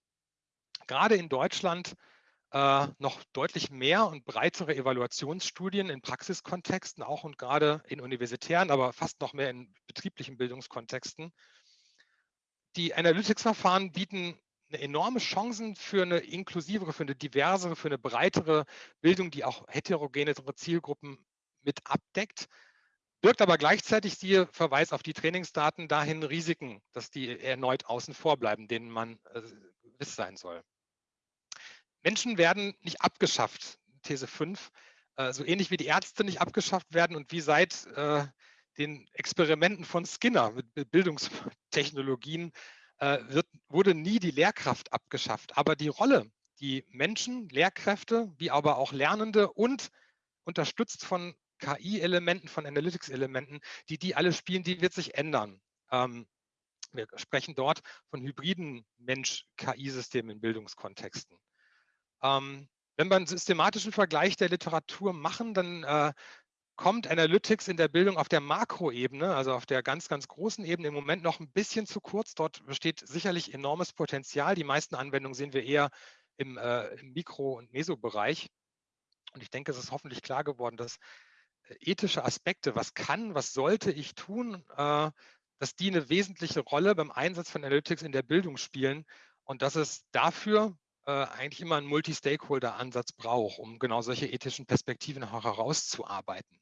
gerade in Deutschland äh, noch deutlich mehr und breitere Evaluationsstudien in Praxiskontexten, auch und gerade in universitären, aber fast noch mehr in betrieblichen Bildungskontexten. Die Analytics-Verfahren bieten enorme Chancen für eine inklusivere, für eine diversere, für eine breitere Bildung, die auch heterogenere Zielgruppen mit abdeckt, birgt aber gleichzeitig siehe Verweis auf die Trainingsdaten dahin Risiken, dass die erneut außen vor bleiben, denen man äh, sein soll. Menschen werden nicht abgeschafft, These 5, äh, so ähnlich wie die Ärzte nicht abgeschafft werden und wie seit äh, den Experimenten von Skinner mit Bildungstechnologien äh, wird, wurde nie die Lehrkraft abgeschafft. Aber die Rolle, die Menschen, Lehrkräfte, wie aber auch Lernende und unterstützt von KI-Elementen, von Analytics-Elementen, die die alle spielen, die wird sich ändern. Ähm, wir sprechen dort von hybriden Mensch-KI-Systemen in Bildungskontexten. Ähm, wenn wir einen systematischen Vergleich der Literatur machen, dann äh, kommt Analytics in der Bildung auf der Makroebene, also auf der ganz, ganz großen Ebene im Moment noch ein bisschen zu kurz. Dort besteht sicherlich enormes Potenzial. Die meisten Anwendungen sehen wir eher im, äh, im Mikro- und Meso-Bereich. Und ich denke, es ist hoffentlich klar geworden, dass äh, ethische Aspekte, was kann, was sollte ich tun, äh, dass die eine wesentliche Rolle beim Einsatz von Analytics in der Bildung spielen und dass es dafür eigentlich immer einen Multi-Stakeholder-Ansatz braucht, um genau solche ethischen Perspektiven auch herauszuarbeiten.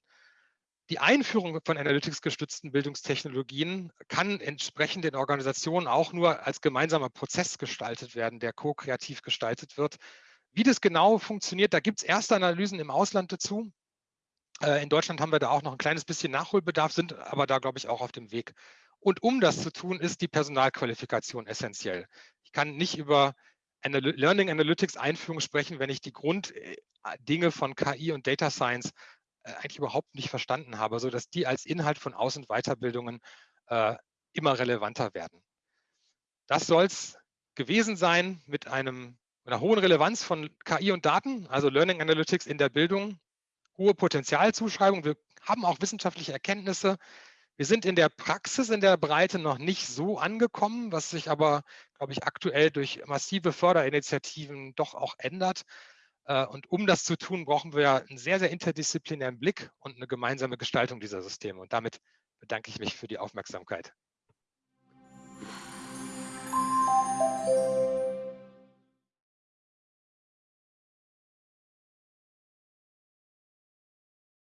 Die Einführung von Analytics-gestützten Bildungstechnologien kann entsprechend in Organisationen auch nur als gemeinsamer Prozess gestaltet werden, der ko-kreativ gestaltet wird. Wie das genau funktioniert, da gibt es erste Analysen im Ausland dazu. Äh, in Deutschland haben wir da auch noch ein kleines bisschen Nachholbedarf, sind aber da, glaube ich, auch auf dem Weg. Und um das zu tun, ist die Personalqualifikation essentiell. Ich kann nicht über Learning Analytics Einführung sprechen, wenn ich die Grunddinge von KI und Data Science äh, eigentlich überhaupt nicht verstanden habe, sodass die als Inhalt von Aus- und Weiterbildungen äh, immer relevanter werden. Das soll es gewesen sein mit einem, einer hohen Relevanz von KI und Daten, also Learning Analytics in der Bildung, hohe Potenzialzuschreibung. Wir haben auch wissenschaftliche Erkenntnisse. Wir sind in der Praxis in der Breite noch nicht so angekommen, was sich aber, glaube ich, aktuell durch massive Förderinitiativen doch auch ändert. Äh, und um das zu tun, brauchen wir einen sehr, sehr interdisziplinären Blick und eine gemeinsame Gestaltung dieser Systeme. Und damit bedanke ich mich für die Aufmerksamkeit.